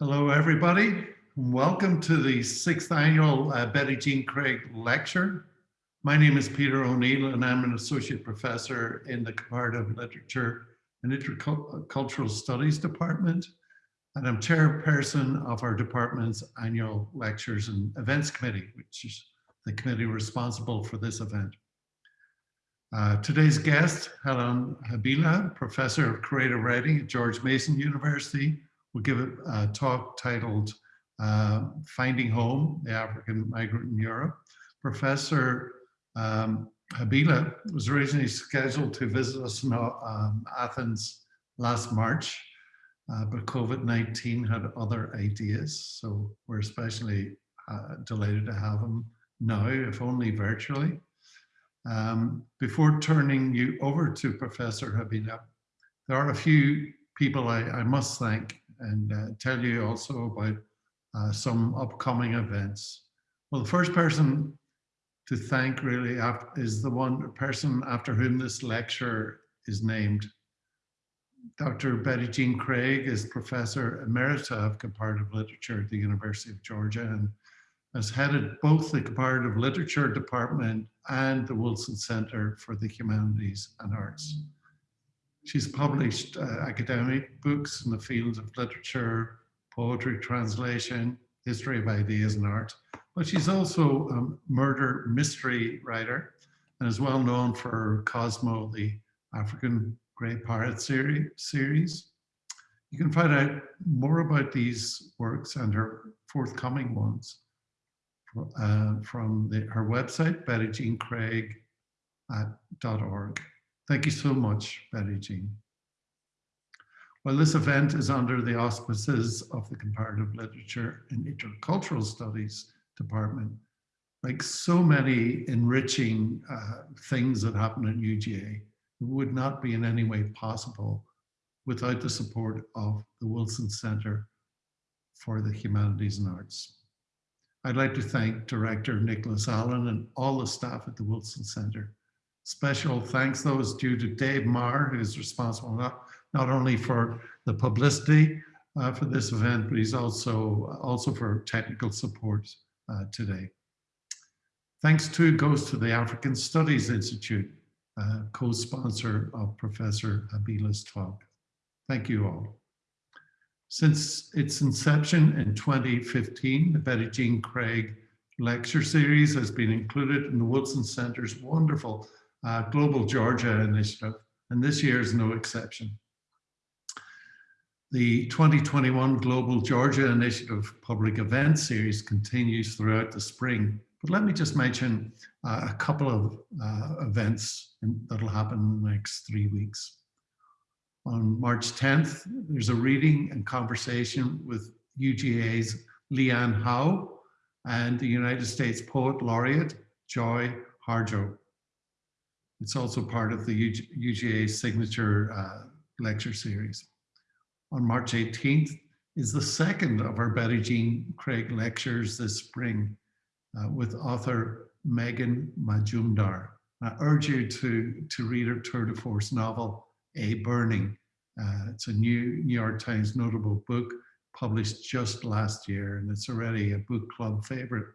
Hello, everybody. And welcome to the sixth annual uh, Betty Jean Craig Lecture. My name is Peter O'Neill and I'm an associate professor in the Comparative Literature and Intercultural Studies Department. And I'm chairperson of our department's annual lectures and events committee, which is the committee responsible for this event. Uh, today's guest, Helon Habila, professor of creative writing at George Mason University, will give a, talk titled uh, Finding Home, the African Migrant in Europe. Professor um, Habila was originally scheduled to visit us in um, Athens last March, uh, but COVID-19 had other ideas. So we're especially uh, delighted to have him now, if only virtually. Um, before turning you over to Professor Habila, there are a few people I, I must thank and uh, tell you also about uh, some upcoming events. Well, the first person to thank really is the one person after whom this lecture is named. Dr. Betty Jean Craig is Professor Emerita of Comparative Literature at the University of Georgia and has headed both the Comparative Literature Department and the Wilson Center for the Humanities and Arts. She's published uh, academic books in the fields of literature, poetry, translation, history of ideas and art, but she's also a murder mystery writer and is well known for Cosmo, the African Grey Parrot series. You can find out more about these works and her forthcoming ones uh, from the, her website, bettyjeancraig.org. Thank you so much, Betty Jean. Well, this event is under the auspices of the Comparative Literature and Intercultural Studies Department. Like so many enriching uh, things that happen at UGA, it would not be in any way possible without the support of the Wilson Center for the Humanities and Arts. I'd like to thank Director Nicholas Allen and all the staff at the Wilson Center Special thanks though is due to Dave Marr, who is responsible not, not only for the publicity uh, for this event, but he's also, also for technical support uh, today. Thanks too goes to the African Studies Institute, uh, co-sponsor of Professor Habila's talk. Thank you all. Since its inception in 2015, the Betty Jean Craig lecture series has been included in the Wilson Center's wonderful uh, Global Georgia Initiative, and this year is no exception. The 2021 Global Georgia Initiative Public Event Series continues throughout the spring, but let me just mention uh, a couple of uh, events that'll happen in the next three weeks. On March 10th, there's a reading and conversation with UGA's LeAnne Howe and the United States Poet Laureate, Joy Harjo. It's also part of the UGA signature uh, lecture series. On March 18th is the second of our Betty Jean Craig lectures this spring uh, with author Megha Majumdar. I urge you to, to read her tour de force novel, A Burning. Uh, it's a new New York Times notable book published just last year, and it's already a book club favorite.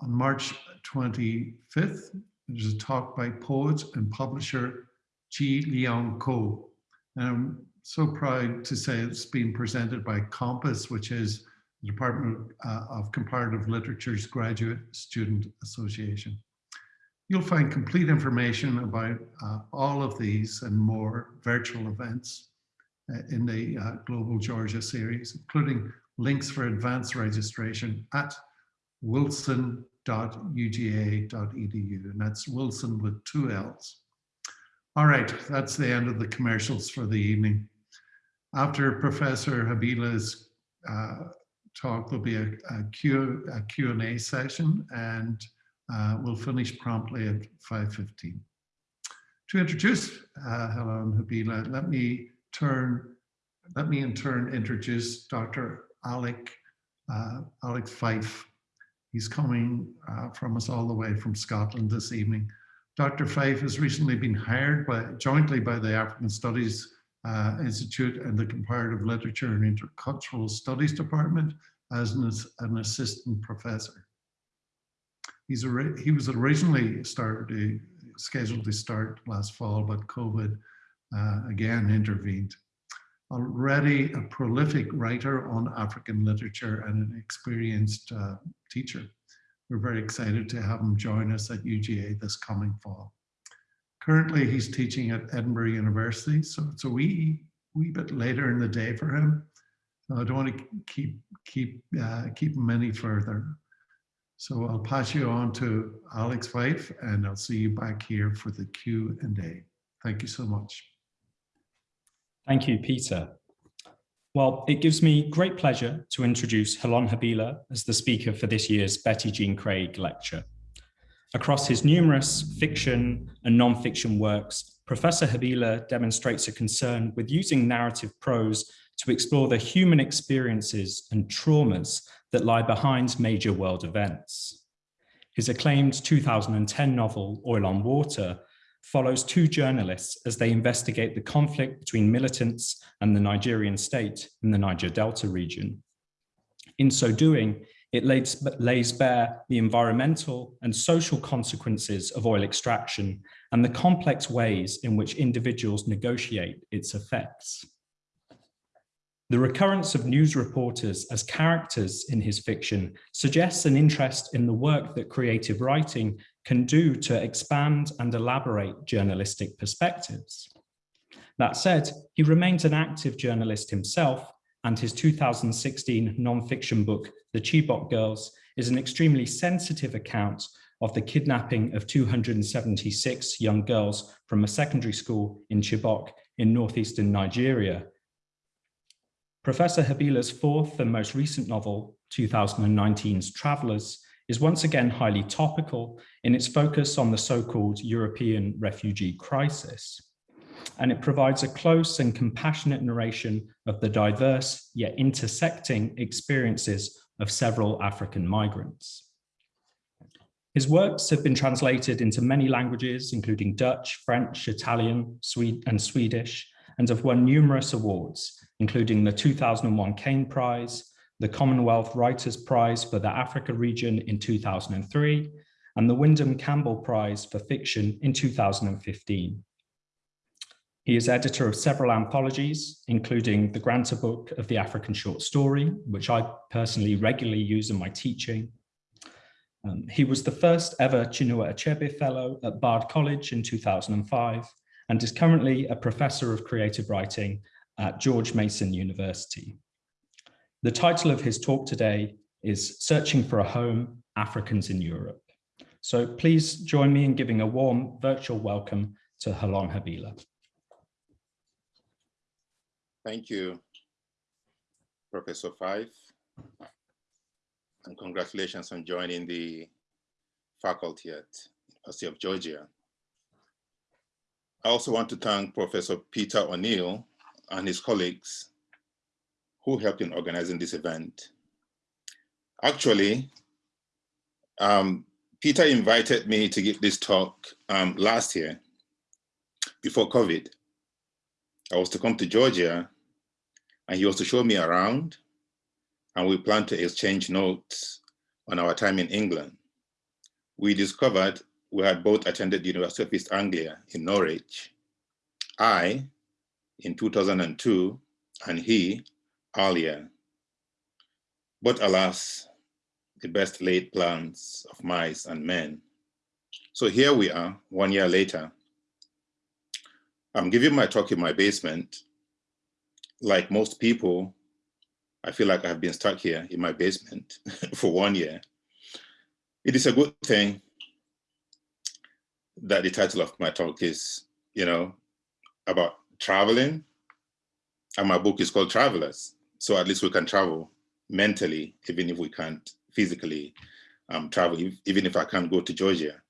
On March 25th, there's a talk by poet and publisher Jee Leong Koh. And I'm so proud to say it's being presented by Compass, which is the Department uh, of Comparative Literature's Graduate Student Association. You'll find complete information about uh, all of these and more virtual events uh, in the uh, Global Georgia series, including links for advanced registration at Wilson wilson.uga.edu, and that's Wilson with two L's. All right, that's the end of the commercials for the evening. After Professor Habila's uh, talk, there'll be a, a, Q, a Q&A session, and uh, we'll finish promptly at 5.15. To introduce uh, Helon Habila, let me turn, let me in turn introduce Dr. Alec, uh, Alec Fyfe, He's coming uh, from us all the way from Scotland this evening. Dr. Fyfe has recently been hired by, jointly by the African Studies uh, Institute and the Comparative Literature and Intercultural Studies Department as an, an assistant professor. He's he was originally started, scheduled to start last fall, but COVID uh, again intervened. Already a prolific writer on African literature and an experienced uh, teacher. We're very excited to have him join us at UGA this coming fall. Currently, he's teaching at Edinburgh University, so it's a wee, wee bit later in the day for him. So I don't want to keep keep uh, keep him any further. So I'll pass you on to Alex Fyfe, and I'll see you back here for the Q and A. Thank you so much. Thank you, Peter. Well, it gives me great pleasure to introduce Helon Habila as the speaker for this year's Betty Jean Craig Lecture. Across his numerous fiction and non-fiction works, Professor Habila demonstrates a concern with using narrative prose to explore the human experiences and traumas that lie behind major world events. His acclaimed 2010 novel, Oil on Water, follows two journalists as they investigate the conflict between militants and the Nigerian state in the Niger Delta region. In so doing, it lays, lays bare the environmental and social consequences of oil extraction and the complex ways in which individuals negotiate its effects. The recurrence of news reporters as characters in his fiction suggests an interest in the work that creative writing can do to expand and elaborate journalistic perspectives. That said, he remains an active journalist himself and his 2016 non-fiction book, The Chibok Girls, is an extremely sensitive account of the kidnapping of 276 young girls from a secondary school in Chibok in northeastern Nigeria Professor Habila's fourth and most recent novel, 2019's Travelers, is once again highly topical in its focus on the so-called European refugee crisis. And it provides a close and compassionate narration of the diverse yet intersecting experiences of several African migrants. His works have been translated into many languages, including Dutch, French, Italian, Swede, and Swedish, and have won numerous awards, including the 2001 Caine Prize, the Commonwealth Writers' Prize for the Africa region in 2003, and the Windham Campbell Prize for Fiction in 2015. He is editor of several anthologies, including the Granta Book of the African Short Story, which I personally regularly use in my teaching. Um, he was the first ever Chinua Achebe Fellow at Bard College in 2005, and is currently a professor of creative writing at George Mason University. The title of his talk today is Searching for a Home, Africans in Europe. So please join me in giving a warm virtual welcome to Helon Habila. Thank you, Professor Fyfe, and congratulations on joining the faculty at University of Georgia. I also want to thank Professor Peter O'Neill and his colleagues who helped in organizing this event. Actually, um, Peter invited me to give this talk um, last year before COVID. I was to come to Georgia and he was to show me around and we planned to exchange notes on our time in England. We discovered we had both attended the University of East Anglia in Norwich. I in 2002 and he earlier. But alas, the best laid plans of mice and men. So here we are, one year later. I'm giving my talk in my basement. Like most people, I feel like I've been stuck here in my basement for one year. It is a good thing that the title of my talk is, you know, about traveling. And my book is called Travelers. So at least we can travel mentally, even if we can't physically um, travel, even if I can't go to Georgia.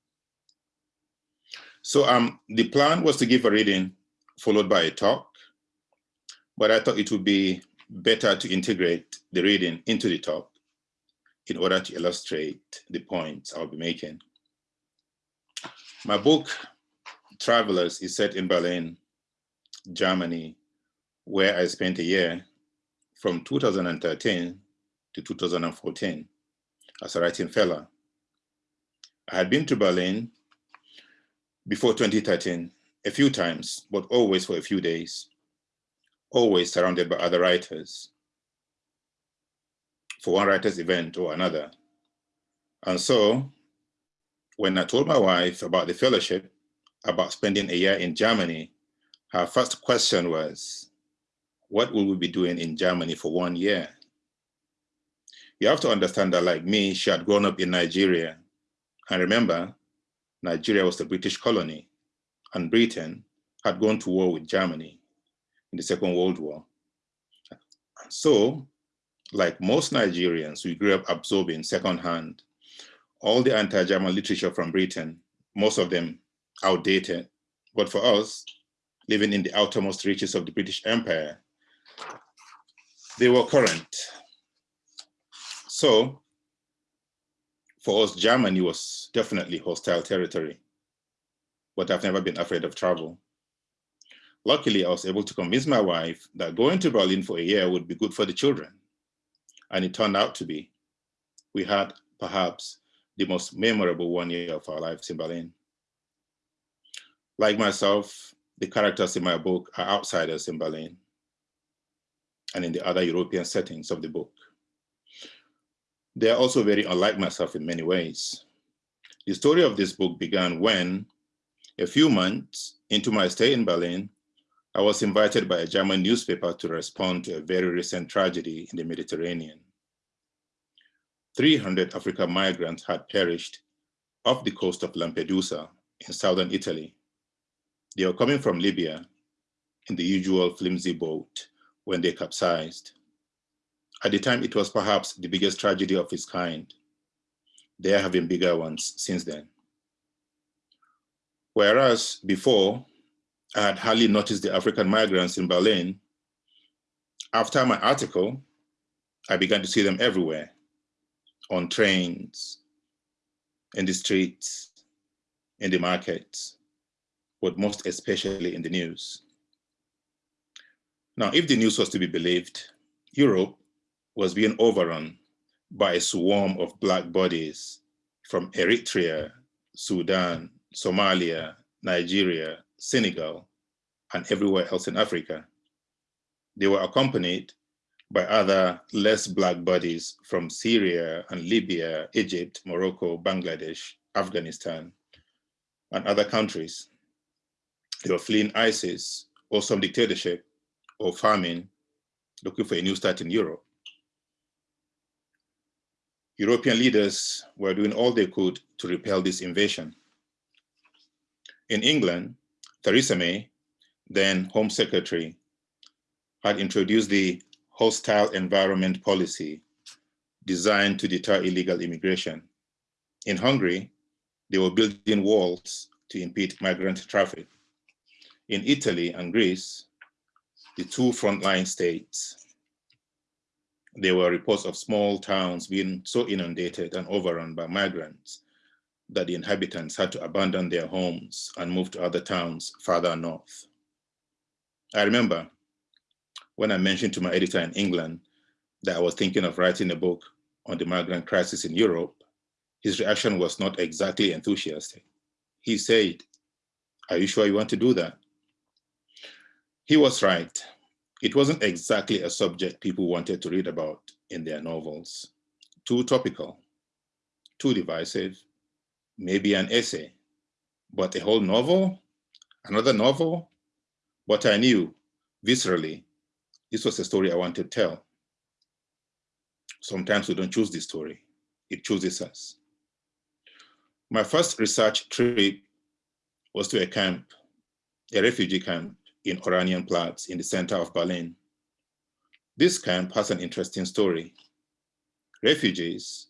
So um, the plan was to give a reading followed by a talk, but I thought it would be better to integrate the reading into the talk in order to illustrate the points I'll be making. My book, Travelers, is set in Berlin Germany where I spent a year from 2013 to 2014 as a writing fellow. I had been to Berlin before 2013 a few times, but always for a few days, always surrounded by other writers for one writer's event or another. And so when I told my wife about the fellowship, about spending a year in Germany, her first question was, what will we be doing in Germany for one year? You have to understand that like me, she had grown up in Nigeria. And remember, Nigeria was the British colony and Britain had gone to war with Germany in the Second World War. So, like most Nigerians, we grew up absorbing secondhand all the anti-German literature from Britain, most of them outdated. But for us, living in the outermost reaches of the British Empire, they were current. So for us, Germany was definitely hostile territory, but I've never been afraid of travel. Luckily, I was able to convince my wife that going to Berlin for a year would be good for the children. And it turned out to be. We had perhaps the most memorable one year of our lives in Berlin. Like myself, the characters in my book are outsiders in Berlin and in the other European settings of the book. They are also very unlike myself in many ways. The story of this book began when, a few months into my stay in Berlin, I was invited by a German newspaper to respond to a very recent tragedy in the Mediterranean. 300 African migrants had perished off the coast of Lampedusa in southern Italy. They were coming from Libya in the usual flimsy boat when they capsized. At the time, it was perhaps the biggest tragedy of its kind. There have been bigger ones since then. Whereas before, I had hardly noticed the African migrants in Berlin, after my article, I began to see them everywhere on trains, in the streets, in the markets, but most especially in the news. Now, if the news was to be believed, Europe was being overrun by a swarm of black bodies from Eritrea, Sudan, Somalia, Nigeria, Senegal, and everywhere else in Africa. They were accompanied by other less black bodies from Syria and Libya, Egypt, Morocco, Bangladesh, Afghanistan, and other countries. They were fleeing ISIS or some dictatorship or famine, looking for a new start in Europe. European leaders were doing all they could to repel this invasion. In England, Theresa May, then Home Secretary, had introduced the hostile environment policy designed to deter illegal immigration. In Hungary, they were building walls to impede migrant traffic. In Italy and Greece, the two frontline states, there were reports of small towns being so inundated and overrun by migrants that the inhabitants had to abandon their homes and move to other towns farther north. I remember when I mentioned to my editor in England that I was thinking of writing a book on the migrant crisis in Europe, his reaction was not exactly enthusiastic. He said, are you sure you want to do that? He was right. It wasn't exactly a subject people wanted to read about in their novels. Too topical, too divisive, maybe an essay, but a whole novel, another novel. But I knew viscerally this was a story I wanted to tell. Sometimes we don't choose the story, it chooses us. My first research trip was to a camp, a refugee camp in Oranienplatz in the center of Berlin. This camp has an interesting story. Refugees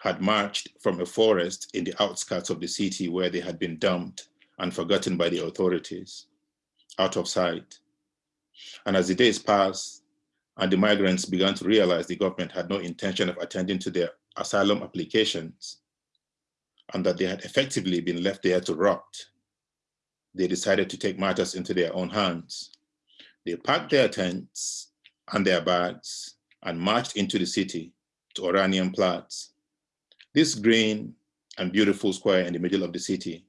had marched from a forest in the outskirts of the city where they had been dumped and forgotten by the authorities, out of sight. And as the days passed and the migrants began to realize the government had no intention of attending to their asylum applications and that they had effectively been left there to rot, they decided to take matters into their own hands. They packed their tents and their bags and marched into the city to Oranienplatz. This green and beautiful square in the middle of the city,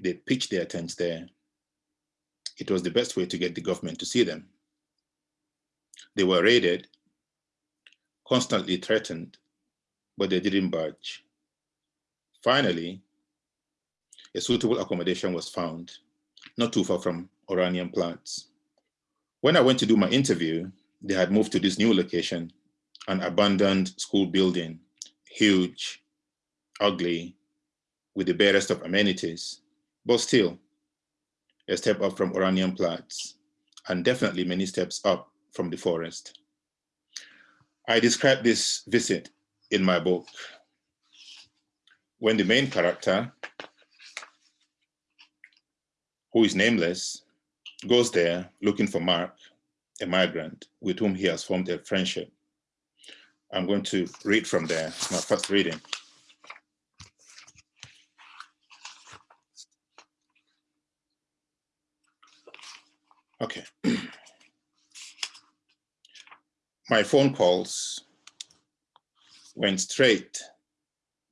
they pitched their tents there. It was the best way to get the government to see them. They were raided, constantly threatened, but they didn't budge. Finally, a suitable accommodation was found, not too far from Oranienplatz. When I went to do my interview, they had moved to this new location, an abandoned school building, huge, ugly, with the barest of amenities, but still a step up from Oranienplatz, and definitely many steps up from the forest. I describe this visit in my book when the main character, who is nameless, goes there looking for Mark, a migrant with whom he has formed a friendship. I'm going to read from there, my first reading. Okay. My phone calls went straight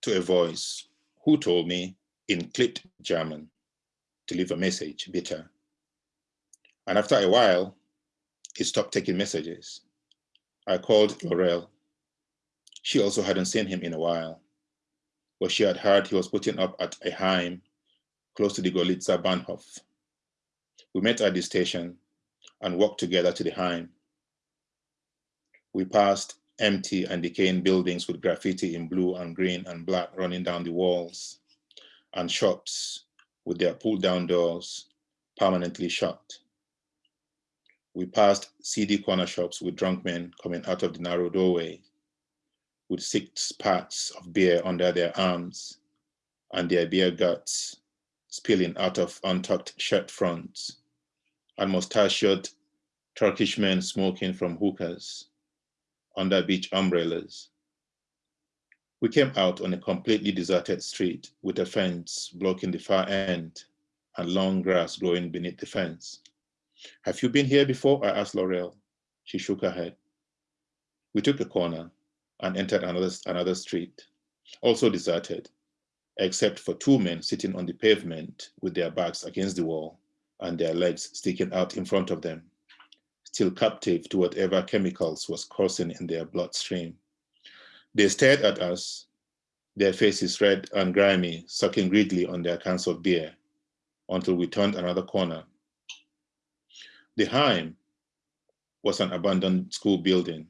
to a voice who told me in clipped German to leave a message, bitte. And after a while, he stopped taking messages. I called Laurel. She also hadn't seen him in a while, but she had heard he was putting up at a Heim close to the Görlitzer Bahnhof. We met at the station and walked together to the Heim. We passed empty and decaying buildings with graffiti in blue and green and black running down the walls, and shops with their pulled down doors permanently shut. We passed seedy corner shops with drunk men coming out of the narrow doorway with six packs of beer under their arms and their beer guts spilling out of untucked shirt fronts and mustachioed Turkish men smoking from hookahs under beach umbrellas. We came out on a completely deserted street with a fence blocking the far end and long grass growing beneath the fence. Have you been here before? I asked Laurel. She shook her head. We took a corner and entered another, another street, also deserted, except for two men sitting on the pavement with their backs against the wall and their legs sticking out in front of them still captive to whatever chemicals was coursing in their bloodstream. They stared at us, their faces red and grimy, sucking greedily on their cans of beer, until we turned another corner. The Heim was an abandoned school building.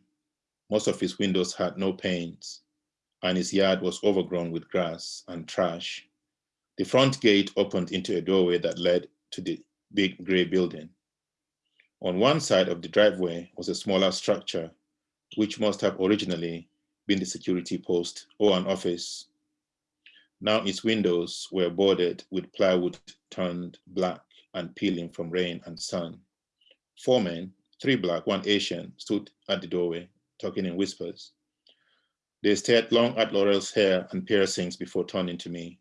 Most of its windows had no panes, and its yard was overgrown with grass and trash. The front gate opened into a doorway that led to the big gray building. On one side of the driveway was a smaller structure, which must have originally been the security post or an office. Now its windows were boarded with plywood turned black and peeling from rain and sun. Four men, three black, one Asian, stood at the doorway, talking in whispers. They stared long at Laurel's hair and piercings before turning to me.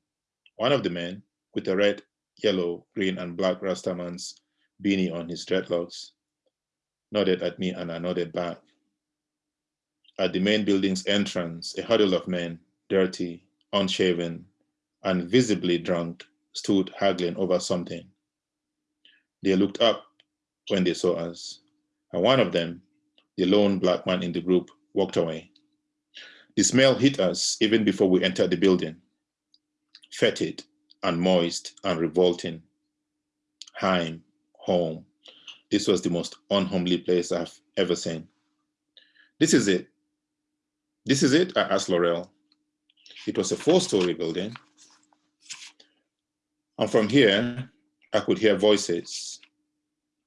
One of the men, with a red, yellow, green, and black Rastaman's beanie on his dreadlocks, nodded at me and I nodded back. At the main building's entrance, a huddle of men, dirty, unshaven, and visibly drunk, stood haggling over something. They looked up when they saw us, and one of them, the lone black man in the group, walked away. The smell hit us even before we entered the building, fetid and moist and revolting. Heim, home. This was the most unhomely place I've ever seen. This is it. This is it, I asked Laurel. It was a four-story building. And from here, I could hear voices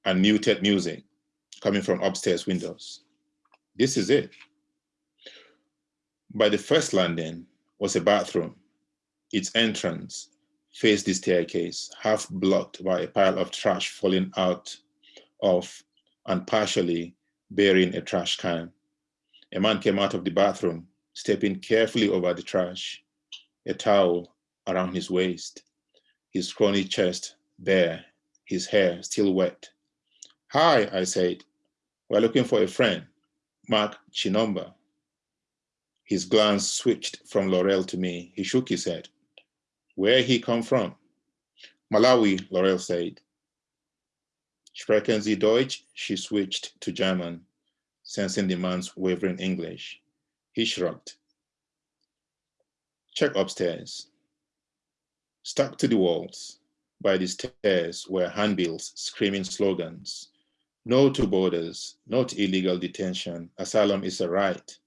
and muted music coming from upstairs windows. This is it. By the first landing was a bathroom. Its entrance faced the staircase, half blocked by a pile of trash falling out of and partially bearing a trash can. A man came out of the bathroom, stepping carefully over the trash, a towel around his waist, his scrawny chest bare, his hair still wet, Hi, I said. We're looking for a friend, Mark Chinomba. His glance switched from Laurel to me. He shook his head. Where he come from? Malawi, Laurel said. Sprechen Sie Deutsch? She switched to German, sensing the man's wavering English. He shrugged. Check upstairs. Stuck to the walls by the stairs were handbills screaming slogans. No to borders, no to illegal detention. Asylum is a right.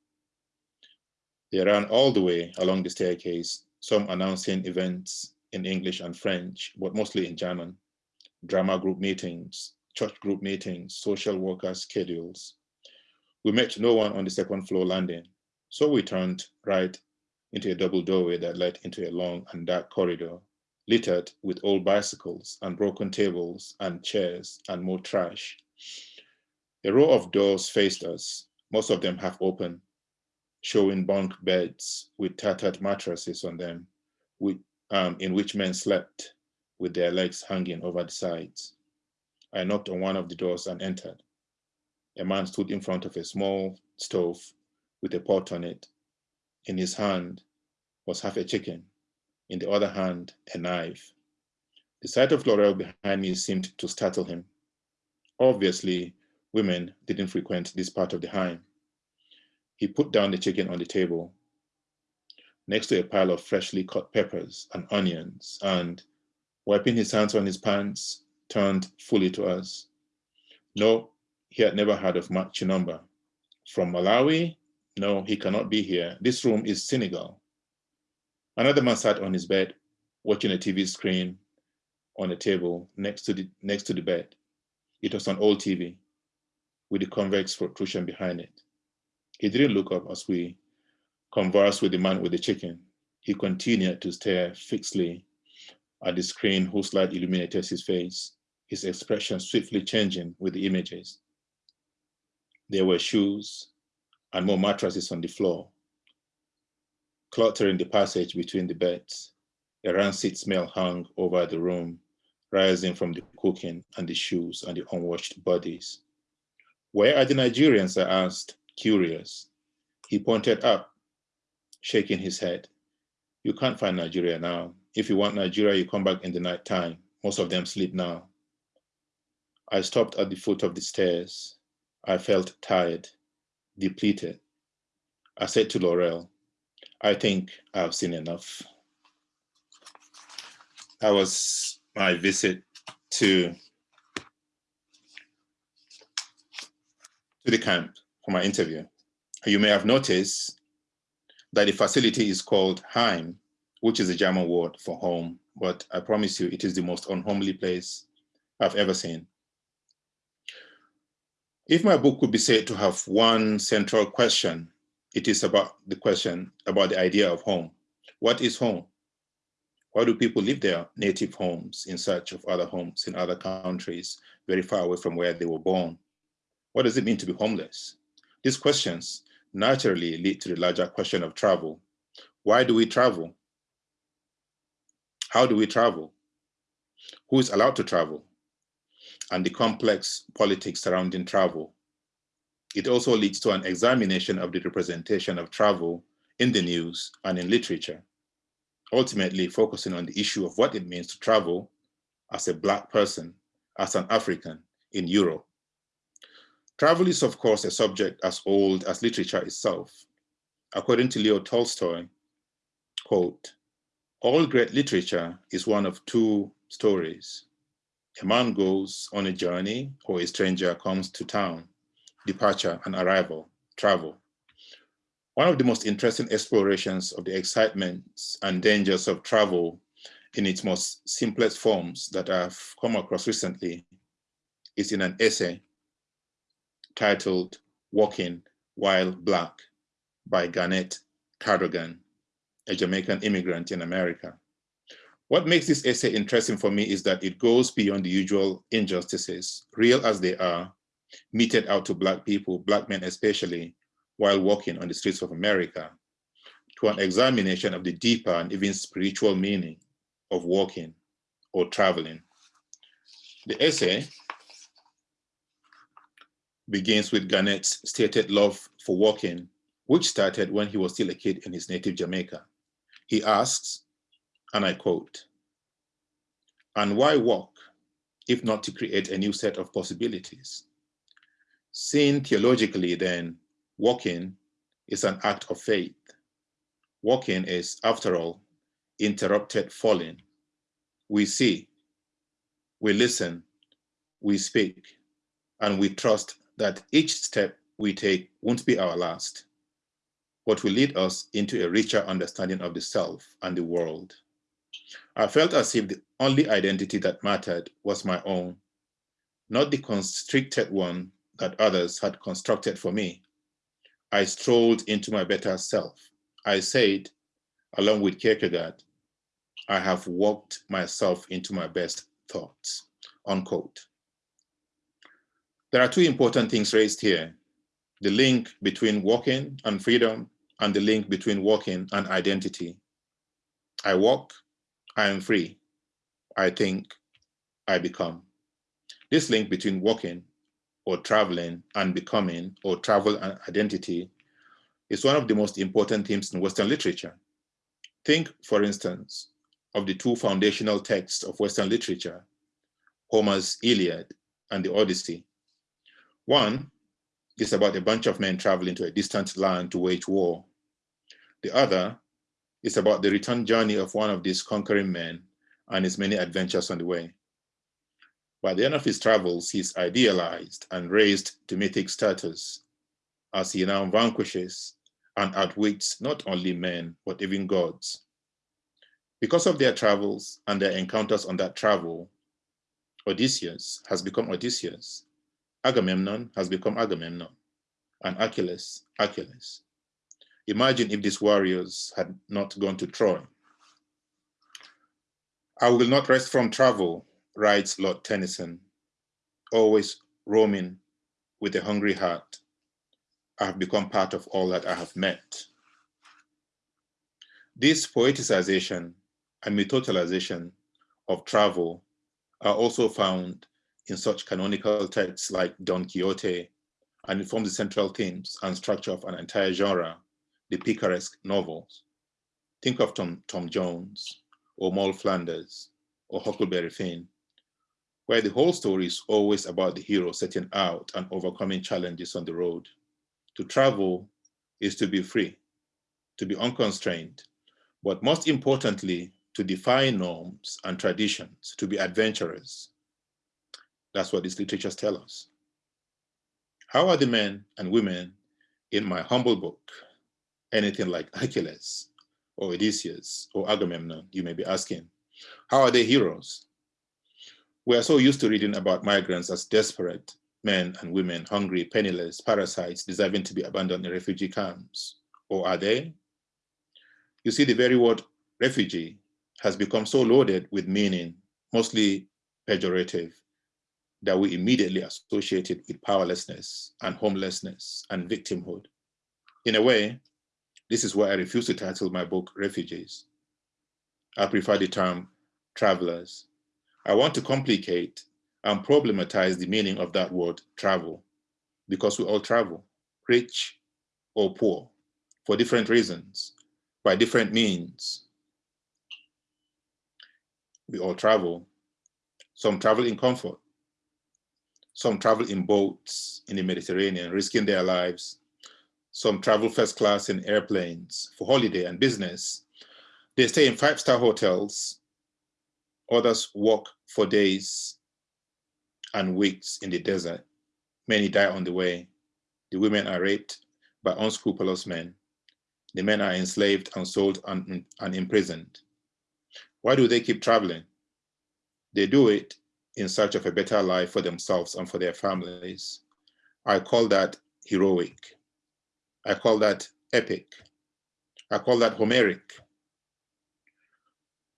They ran all the way along the staircase, some announcing events in English and French, but mostly in German. Drama group meetings, church group meetings, social worker schedules. We met no one on the second floor landing, so we turned right into a double doorway that led into a long and dark corridor, littered with old bicycles and broken tables and chairs and more trash. A row of doors faced us, most of them half open, showing bunk beds with tattered mattresses on them, with, um, in which men slept with their legs hanging over the sides. I knocked on one of the doors and entered. A man stood in front of a small stove with a pot on it. In his hand was half a chicken, in the other hand, a knife. The sight of Laurel behind me seemed to startle him. Obviously, women didn't frequent this part of the Heim. He put down the chicken on the table next to a pile of freshly cut peppers and onions and, wiping his hands on his pants, turned fully to us. No, he had never heard of Mark. From Malawi? No, he cannot be here. This room is Senegal. Another man sat on his bed, watching a TV screen on a table next to the, next to the bed. It was an old TV with the convex protrusion behind it. He didn't look up as we conversed with the man with the chicken. He continued to stare fixedly at the screen whose light illuminated his face, his expression swiftly changing with the images. There were shoes and more mattresses on the floor, cluttering the passage between the beds. A rancid smell hung over the room, rising from the cooking and the shoes and the unwashed bodies. Where are the Nigerians? I asked, curious. He pointed up, shaking his head. You can't find Nigeria now. If you want Nigeria, you come back in the night time. Most of them sleep now. I stopped at the foot of the stairs. I felt tired, depleted. I said to Laurel, I think I've seen enough. That was my visit to, to the camp for my interview. You may have noticed that the facility is called Heim, which is a German word for home, but I promise you it is the most unhomely place I've ever seen. If my book could be said to have one central question, it is about the question about the idea of home. What is home? Why do people leave their native homes in search of other homes in other countries, very far away from where they were born? What does it mean to be homeless? These questions naturally lead to the larger question of travel. Why do we travel? How do we travel? Who is allowed to travel? And the complex politics surrounding travel. It also leads to an examination of the representation of travel in the news and in literature, ultimately focusing on the issue of what it means to travel as a Black person, as an African in Europe. Travel is, of course, a subject as old as literature itself. According to Leo Tolstoy, quote, all great literature is one of two stories. A man goes on a journey or a stranger comes to town, departure and arrival, travel. One of the most interesting explorations of the excitements and dangers of travel in its most simplest forms that I've come across recently is in an essay titled Walking While Black by Garnette Cadogan a Jamaican immigrant in America. What makes this essay interesting for me is that it goes beyond the usual injustices, real as they are, meted out to Black people, Black men especially, while walking on the streets of America, to an examination of the deeper and even spiritual meaning of walking or traveling. The essay begins with Garnette's stated love for walking, which started when he was still a kid in his native Jamaica. He asks, and I quote, and why walk if not to create a new set of possibilities? Seen theologically then, walking is an act of faith. Walking is, after all, interrupted falling. We see, we listen, we speak, and we trust that each step we take won't be our last, but will lead us into a richer understanding of the self and the world. I felt as if the only identity that mattered was my own, not the constricted one that others had constructed for me. I strolled into my better self. I said, along with Kierkegaard, I have walked myself into my best thoughts, unquote. There are two important things raised here. The link between walking and freedom and the link between walking and identity. I walk, I am free. I think, I become. This link between walking or traveling and becoming or travel and identity is one of the most important themes in Western literature. Think, for instance, of the two foundational texts of Western literature, Homer's Iliad and the Odyssey. One is about a bunch of men traveling to a distant land to wage war. The other is about the return journey of one of these conquering men and his many adventures on the way. By the end of his travels, he's idealized and raised to mythic status as he now vanquishes and outwits not only men, but even gods. Because of their travels and their encounters on that travel, Odysseus has become Odysseus, Agamemnon has become Agamemnon, and Achilles, Achilles. Imagine if these warriors had not gone to Troy. I will not rest from travel, writes Lord Tennyson, always roaming with a hungry heart. I have become part of all that I have met. This poeticization and mythologization of travel are also found in such canonical texts like Don Quixote, and it forms the central themes and structure of an entire genre, the picaresque novels. Think of Tom, Tom Jones, or Moll Flanders, or Huckleberry Finn, where the whole story is always about the hero setting out and overcoming challenges on the road. To travel is to be free, to be unconstrained, but most importantly, to defy norms and traditions, to be adventurous, that's what these literatures tell us. How are the men and women in my humble book anything like Achilles or Odysseus or Agamemnon, you may be asking? How are they heroes? We are so used to reading about migrants as desperate men and women, hungry, penniless, parasites, deserving to be abandoned in refugee camps. Or are they? You see, the very word refugee has become so loaded with meaning, mostly pejorative, that we immediately associate it with powerlessness and homelessness and victimhood. In a way, this is why I refuse to title my book Refugees. I prefer the term travelers. I want to complicate and problematize the meaning of that word travel because we all travel, rich or poor, for different reasons, by different means. We all travel. Some travel in comfort, some travel in boats in the Mediterranean, risking their lives. Some travel first class in airplanes for holiday and business. They stay in five-star hotels. Others walk for days and weeks in the desert. Many die on the way. The women are raped by unscrupulous men. The men are enslaved and sold and, and imprisoned. Why do they keep traveling? They do it in search of a better life for themselves and for their families. I call that heroic. I call that epic. I call that Homeric.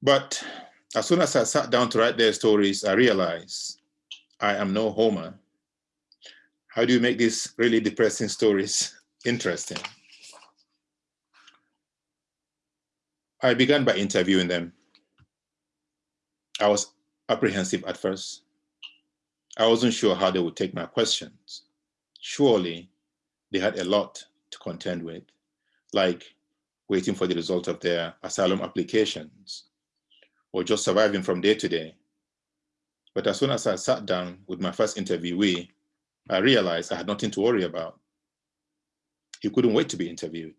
But as soon as I sat down to write their stories, I realized I am no Homer. How do you make these really depressing stories interesting? I began by interviewing them. I was apprehensive at first. I wasn't sure how they would take my questions. Surely they had a lot to contend with, like waiting for the result of their asylum applications or just surviving from day to day. But as soon as I sat down with my first interviewee, I realized I had nothing to worry about. He couldn't wait to be interviewed.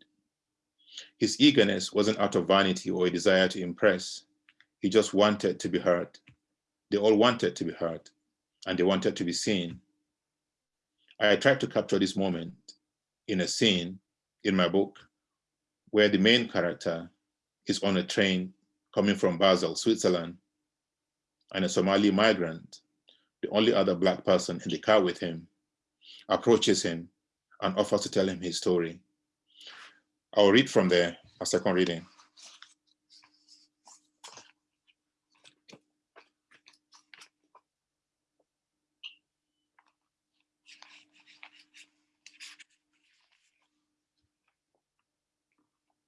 His eagerness wasn't out of vanity or a desire to impress. He just wanted to be heard. They all wanted to be heard and they wanted to be seen. I tried to capture this moment in a scene in my book where the main character is on a train coming from Basel, Switzerland, and a Somali migrant, the only other black person in the car with him, approaches him and offers to tell him his story. I'll read from there, a second reading.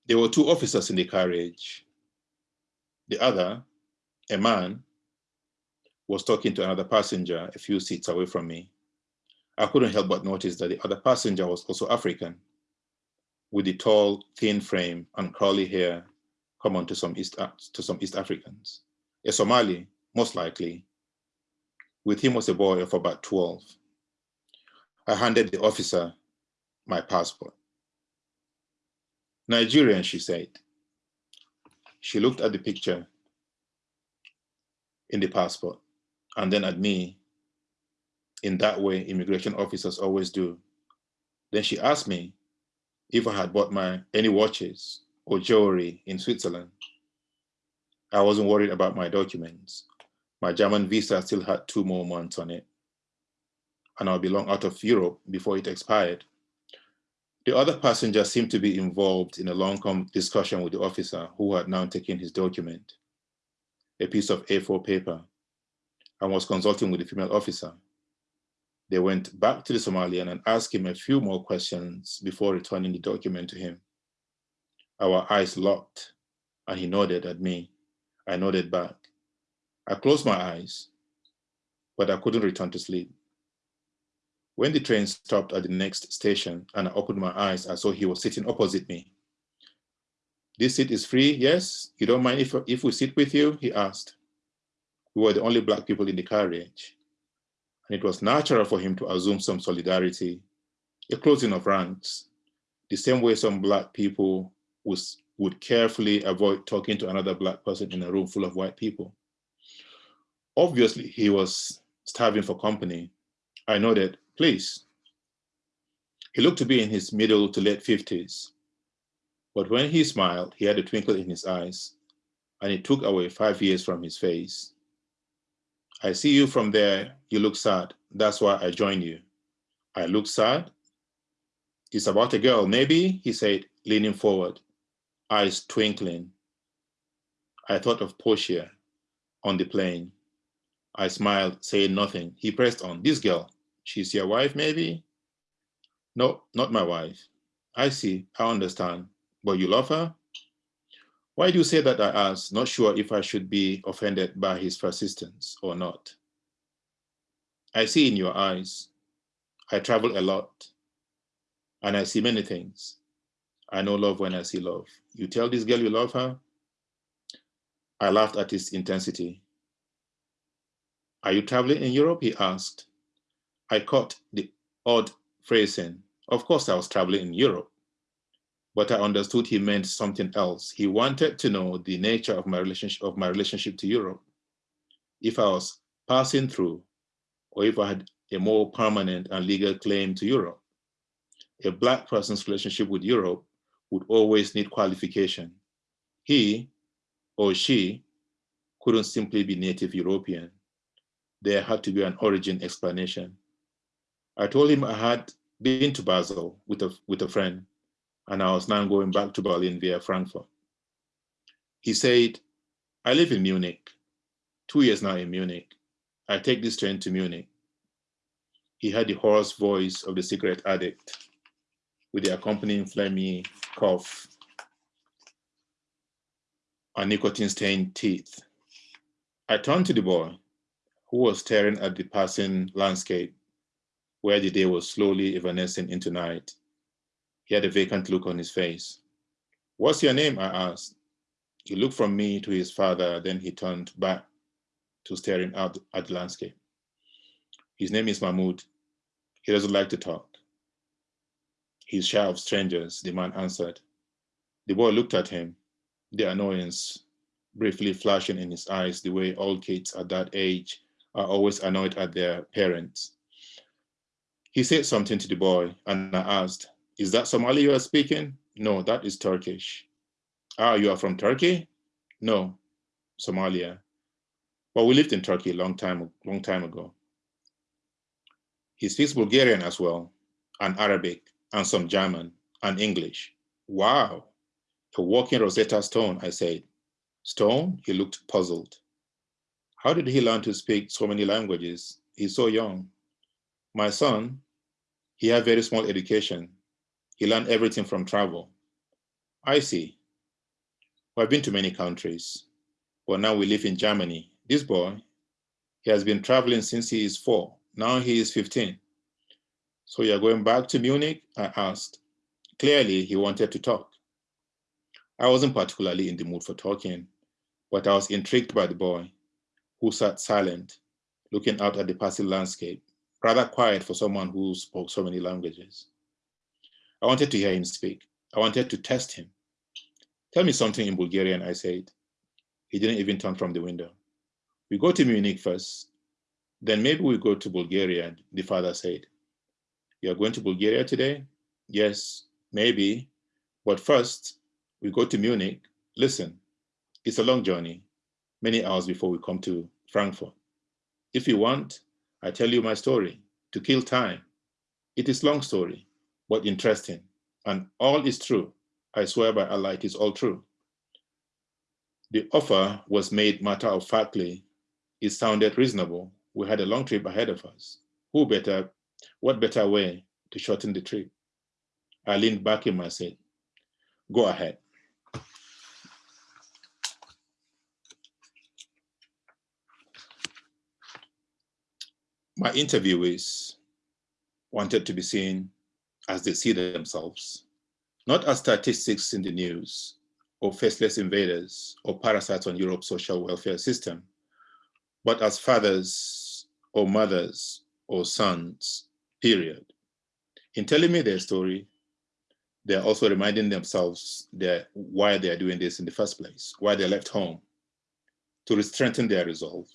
There were two officers in the carriage. The other, a man, was talking to another passenger a few seats away from me. I couldn't help but notice that the other passenger was also African, with the tall, thin frame and curly hair common to some East, to some East Africans. A Somali, most likely. With him was a boy of about 12. I handed the officer my passport. Nigerian, she said. She looked at the picture in the passport and then at me in that way immigration officers always do. Then she asked me if I had bought my any watches or jewelry in Switzerland. I wasn't worried about my documents. My German visa still had two more months on it. And I'll be long out of Europe before it expired. The other passenger seemed to be involved in a long discussion with the officer who had now taken his document, a piece of A4 paper, and was consulting with the female officer. They went back to the Somalian and asked him a few more questions before returning the document to him. Our eyes locked and he nodded at me. I nodded back. I closed my eyes, but I couldn't return to sleep. When the train stopped at the next station and I opened my eyes, I saw he was sitting opposite me. This seat is free, yes? You don't mind if, if we sit with you? He asked. We were the only black people in the carriage. And it was natural for him to assume some solidarity, a closing of ranks, the same way some black people was, would carefully avoid talking to another black person in a room full of white people. Obviously, he was starving for company. I nodded, please. He looked to be in his middle to late 50s. But when he smiled, he had a twinkle in his eyes, and it took away five years from his face. I see you from there, you look sad. That's why I join you. I look sad? It's about a girl, maybe, he said, leaning forward, eyes twinkling. I thought of Portia on the plane. I smiled, saying nothing. He pressed on, this girl, She's your wife, maybe? No, not my wife. I see, I understand. But you love her? Why do you say that, I asked, not sure if I should be offended by his persistence or not. I see in your eyes. I travel a lot, and I see many things. I know love when I see love. You tell this girl you love her? I laughed at his intensity. Are you traveling in Europe? He asked. I caught the odd phrasing. Of course, I was traveling in Europe, but I understood he meant something else. He wanted to know the nature of my relationship of my relationship to Europe. If I was passing through, or if I had a more permanent and legal claim to Europe. A black person's relationship with Europe would always need qualification. He or she couldn't simply be native European. There had to be an origin explanation. I told him I had been to Basel with a, with a friend and I was now going back to Berlin via Frankfurt. He said, I live in Munich, two years now in Munich. I take this train to Munich. He had the hoarse voice of the cigarette addict with the accompanying phlegmy cough and nicotine-stained teeth. I turned to the boy who was staring at the passing landscape where the day was slowly evanescing into night. He had a vacant look on his face. What's your name? I asked. He looked from me to his father, then he turned back to staring out at the landscape. His name is Mahmoud. He doesn't like to talk. He's shy of strangers, the man answered. The boy looked at him, the annoyance briefly flashing in his eyes the way all kids at that age are always annoyed at their parents. He said something to the boy and I asked, is that Somali you are speaking? No, that is Turkish. Ah, you are from Turkey? No, Somalia. Well, we lived in Turkey a long time, long time ago. He speaks Bulgarian as well, and Arabic, and some German, and English. Wow, a walking Rosetta Stone, I said. Stone? He looked puzzled. How did he learn to speak so many languages? He's so young. My son, he had very small education. He learned everything from travel. I see. Well, I've been to many countries, but now we live in Germany. This boy, he has been traveling since he is four. Now he is 15. So you're going back to Munich? I asked. Clearly, he wanted to talk. I wasn't particularly in the mood for talking, but I was intrigued by the boy, who sat silent, looking out at the passing landscape, rather quiet for someone who spoke so many languages. I wanted to hear him speak. I wanted to test him. Tell me something in Bulgarian, I said. He didn't even turn from the window. We go to Munich first, then maybe we go to Bulgaria, the father said. You are going to Bulgaria today? Yes, maybe. But first, we go to Munich. Listen, it's a long journey, many hours before we come to Frankfurt. If you want, I tell you my story to kill time. It is long story, but interesting. And all is true. I swear by Allah, it is all true. The offer was made matter of factly. It sounded reasonable. We had a long trip ahead of us. Who better, what better way to shorten the trip? I leaned back in my seat. Go ahead. My interviewees wanted to be seen as they see themselves, not as statistics in the news or faceless invaders or parasites on Europe's social welfare system, but as fathers or mothers or sons, period. In telling me their story, they're also reminding themselves why they're doing this in the first place, why they left home, to strengthen their resolve.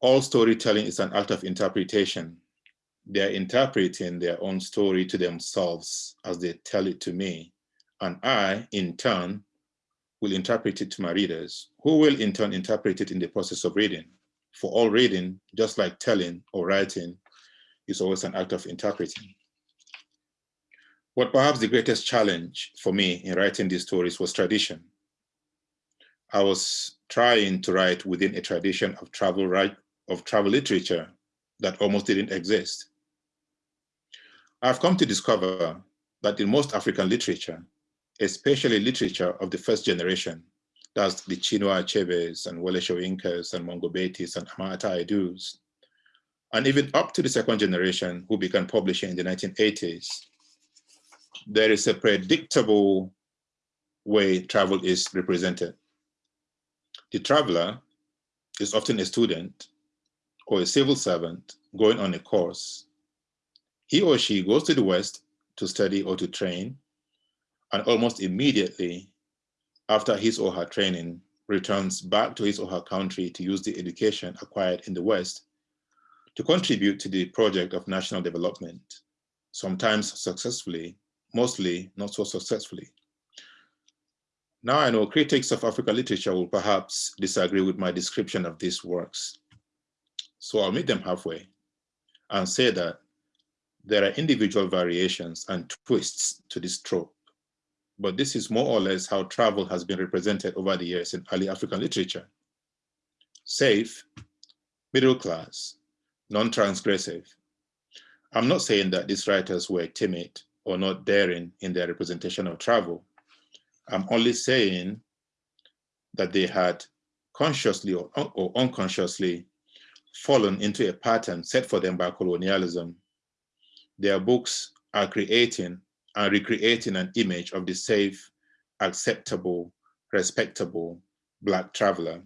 All storytelling is an act of interpretation. They're interpreting their own story to themselves as they tell it to me. And I, in turn, will interpret it to my readers, who will in turn interpret it in the process of reading. For all reading, just like telling or writing, is always an act of interpreting. What perhaps the greatest challenge for me in writing these stories was tradition. I was trying to write within a tradition of travel, of travel literature that almost didn't exist. I've come to discover that in most African literature, especially literature of the first generation, that's the Chinua Achebes and Wole Soyinkas and Mongo Betis and Ama Ata Aidoos, and even up to the second generation who began publishing in the 1980s, there is a predictable way travel is represented. The traveler is often a student or a civil servant going on a course. He or she goes to the West to study or to train, and almost immediately after his or her training, returns back to his or her country to use the education acquired in the West to contribute to the project of national development, sometimes successfully, mostly not so successfully. Now I know critics of African literature will perhaps disagree with my description of these works. So I'll meet them halfway and say that there are individual variations and twists to this trope. But this is more or less how travel has been represented over the years in early African literature. Safe, middle class, non-transgressive. I'm not saying that these writers were timid or not daring in their representation of travel. I'm only saying that they had consciously or, or unconsciously fallen into a pattern set for them by colonialism. Their books are creating and recreating an image of the safe, acceptable, respectable Black traveler.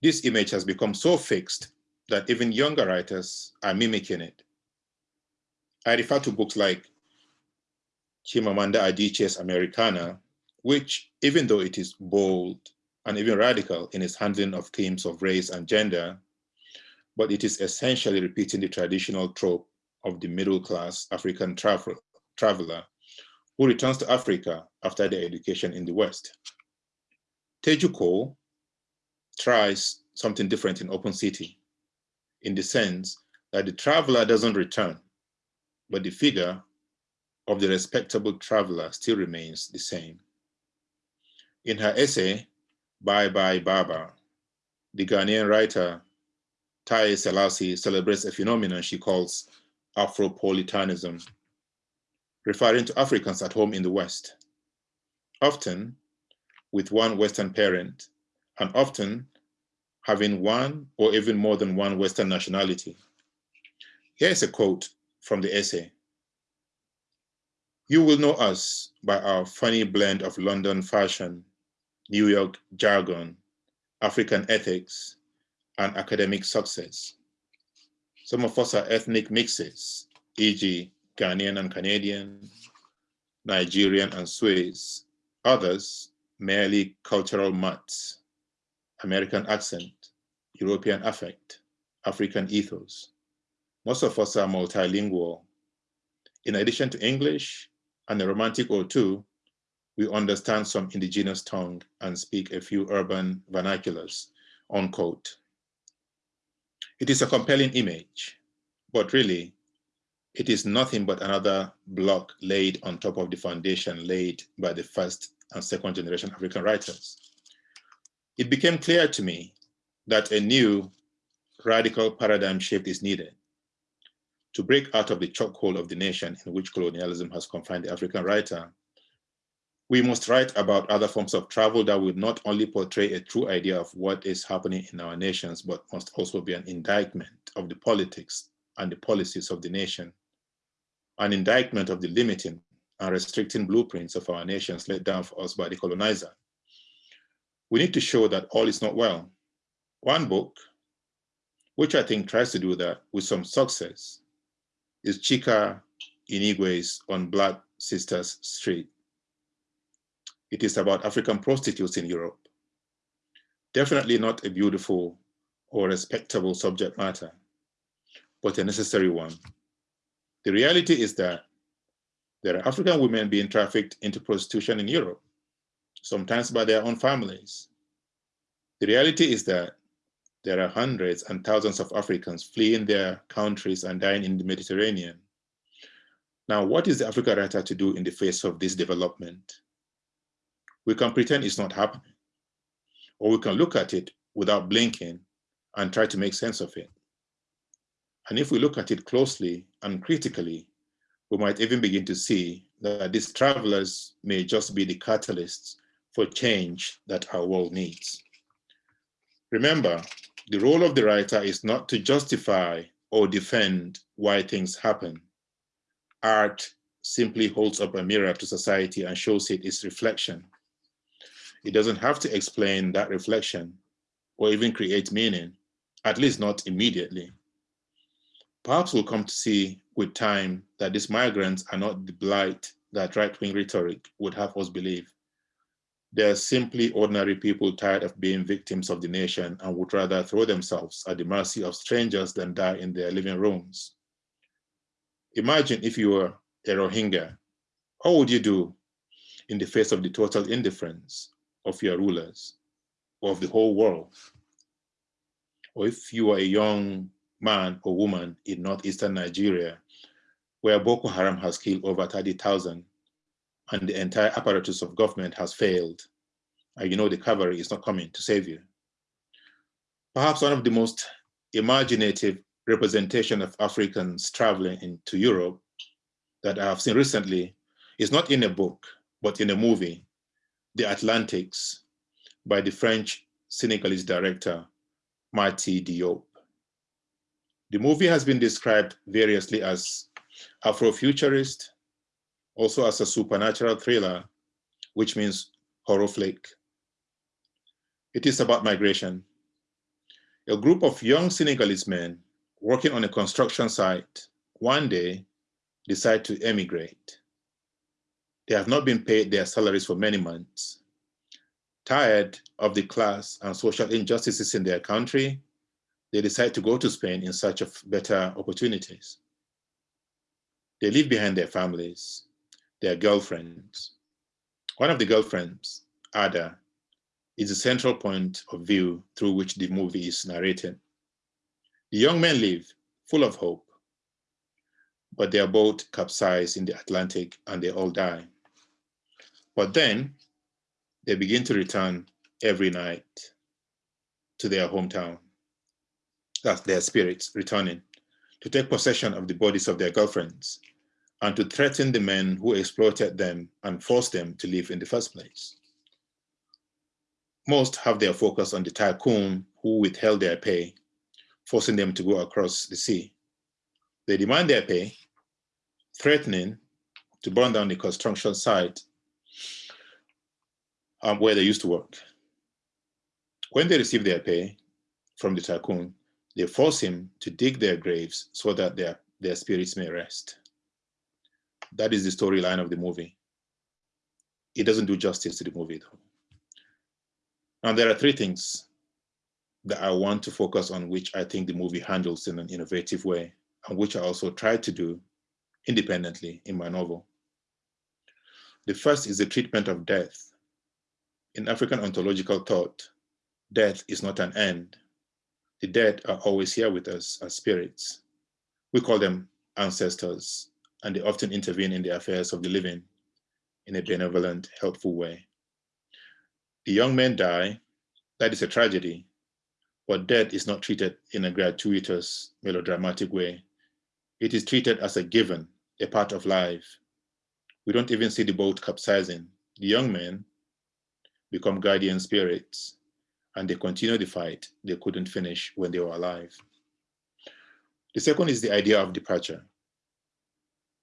This image has become so fixed that even younger writers are mimicking it. I refer to books like Chimamanda Adichie's Americanah, which, even though it is bold and even radical in its handling of themes of race and gender, but it is essentially repeating the traditional trope of the middle-class African travel, traveler who returns to Africa after their education in the West. Teju Cole tries something different in Open City, in the sense that the traveler doesn't return, but the figure of the respectable traveler still remains the same. In her essay, Bye Bye Babar, the Ghanaian writer Taiye Selasi celebrates a phenomenon she calls Afropolitanism, referring to Africans at home in the West, often with one Western parent, and often having one or even more than one Western nationality. Here's a quote from the essay. You will know us by our funny blend of London fashion, New York jargon, African ethics, and academic success. Some of us are ethnic mixes, e.g. Ghanaian and Canadian, Nigerian and Swiss. Others, merely cultural mutts, American accent, European affect, African ethos. Most of us are multilingual. In addition to English and a romantic or two, we understand some indigenous tongue and speak a few urban vernaculars, unquote. It is a compelling image, but really, it is nothing but another block laid on top of the foundation laid by the first and second generation African writers. It became clear to me that a new radical paradigm shift is needed to break out of the chokehold of the nation in which colonialism has confined the African writer. We must write about other forms of travel that would not only portray a true idea of what is happening in our nations, but must also be an indictment of the politics and the policies of the nation, an indictment of the limiting and restricting blueprints of our nations laid down for us by the colonizer. We need to show that all is not well. One book, which I think tries to do that with some success, is Chika Unigwe's On Black Sisters Street. It is about African prostitutes in Europe. Definitely not a beautiful or respectable subject matter, but a necessary one. The reality is that there are African women being trafficked into prostitution in Europe, sometimes by their own families. The reality is that there are hundreds and thousands of Africans fleeing their countries and dying in the Mediterranean. Now, what is the Africa writer to do in the face of this development? We can pretend it's not happening, or we can look at it without blinking and try to make sense of it. And if we look at it closely and critically, we might even begin to see that these travelers may just be the catalysts for change that our world needs. Remember, the role of the writer is not to justify or defend why things happen. Art simply holds up a mirror to society and shows it its reflection. It doesn't have to explain that reflection or even create meaning, at least not immediately. Perhaps we'll come to see with time that these migrants are not the blight that right-wing rhetoric would have us believe. They're simply ordinary people tired of being victims of the nation and would rather throw themselves at the mercy of strangers than die in their living rooms. Imagine if you were a Rohingya, how would you do in the face of the total indifference of your rulers or of the whole world? Or if you are a young man or woman in northeastern Nigeria, where Boko Haram has killed over 30,000 and the entire apparatus of government has failed, and you know the cavalry is not coming to save you. Perhaps one of the most imaginative representation of Africans traveling into Europe that I have seen recently is not in a book, but in a movie, The Atlantics, by the French Senegalese director, Mati Diop. The movie has been described variously as Afrofuturist, also as a supernatural thriller, which means horror flick. It is about migration. A group of young Senegalese men working on a construction site one day decide to emigrate. They have not been paid their salaries for many months. Tired of the class and social injustices in their country, they decide to go to Spain in search of better opportunities. They leave behind their families, their girlfriends. One of the girlfriends, Ada, is the central point of view through which the movie is narrated. The young men live full of hope, but their boat capsized in the Atlantic and they all die. But then they begin to return every night to their hometown. That's their spirits returning to take possession of the bodies of their girlfriends and to threaten the men who exploited them and forced them to live in the first place. Most have their focus on the tycoon who withheld their pay, forcing them to go across the sea. They demand their pay, threatening to burn down the construction site um, where they used to work. When they receive their pay from the tycoon, they force him to dig their graves so that their, their spirits may rest. That is the storyline of the movie. It doesn't do justice to the movie though. Now there are three things that I want to focus on, which I think the movie handles in an innovative way, and which I also tried to do independently in my novel. The first is the treatment of death. In African ontological thought, death is not an end. The dead are always here with us as spirits. We call them ancestors, and they often intervene in the affairs of the living in a benevolent, helpful way. The young men die, that is a tragedy, but death is not treated in a gratuitous, melodramatic way. It is treated as a given, a part of life. We don't even see the boat capsizing. The young men become guardian spirits and they continue the fight they couldn't finish when they were alive. The second is the idea of departure.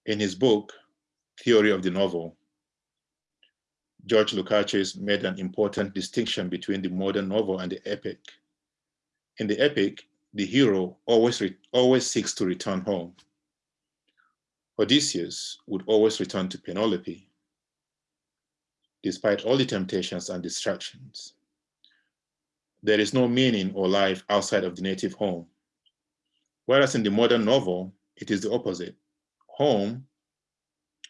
In his book, Theory of the Novel, George Lukács made an important distinction between the modern novel and the epic. In the epic, the hero always, always seeks to return home. Odysseus would always return to Penelope, despite all the temptations and distractions. There is no meaning or life outside of the native home. Whereas in the modern novel, it is the opposite. Home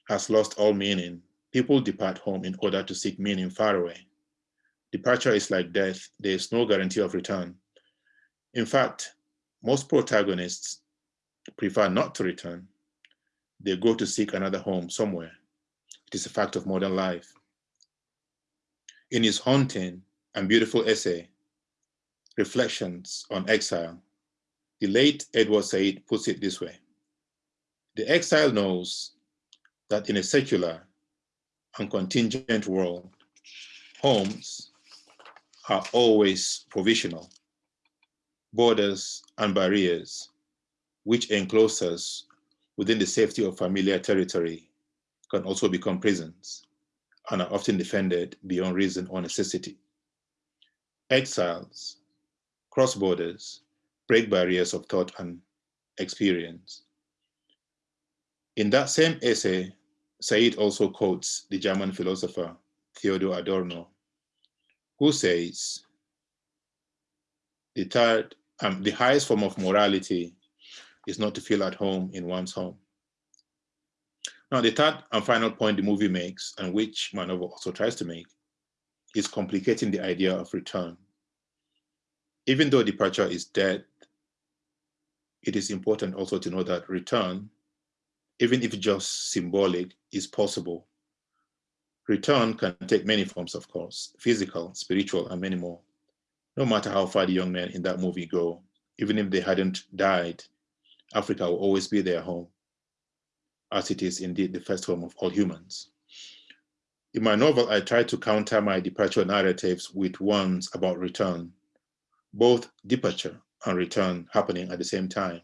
has lost all meaning. People depart home in order to seek meaning far away. Departure is like death. There is no guarantee of return. In fact, most protagonists prefer not to return they go to seek another home somewhere. It is a fact of modern life. In his haunting and beautiful essay, Reflections on Exile, the late Edward Said puts it this way. The exile knows that in a secular and contingent world, homes are always provisional. Borders and barriers, which enclose us within the safety of familiar territory can also become prisons and are often defended beyond reason or necessity. Exiles, cross borders, break barriers of thought and experience. In that same essay, Said also quotes the German philosopher Theodor Adorno, who says, the third, um, the highest form of morality is not to feel at home in one's home. Now, the third and final point the movie makes, and which my novel also tries to make, is complicating the idea of return. Even though departure is dead, it is important also to know that return, even if just symbolic, is possible. Return can take many forms, of course, physical, spiritual, and many more. No matter how far the young men in that movie go, even if they hadn't died, Africa will always be their home, as it is indeed the first home of all humans. In my novel, I try to counter my departure narratives with ones about return, both departure and return happening at the same time.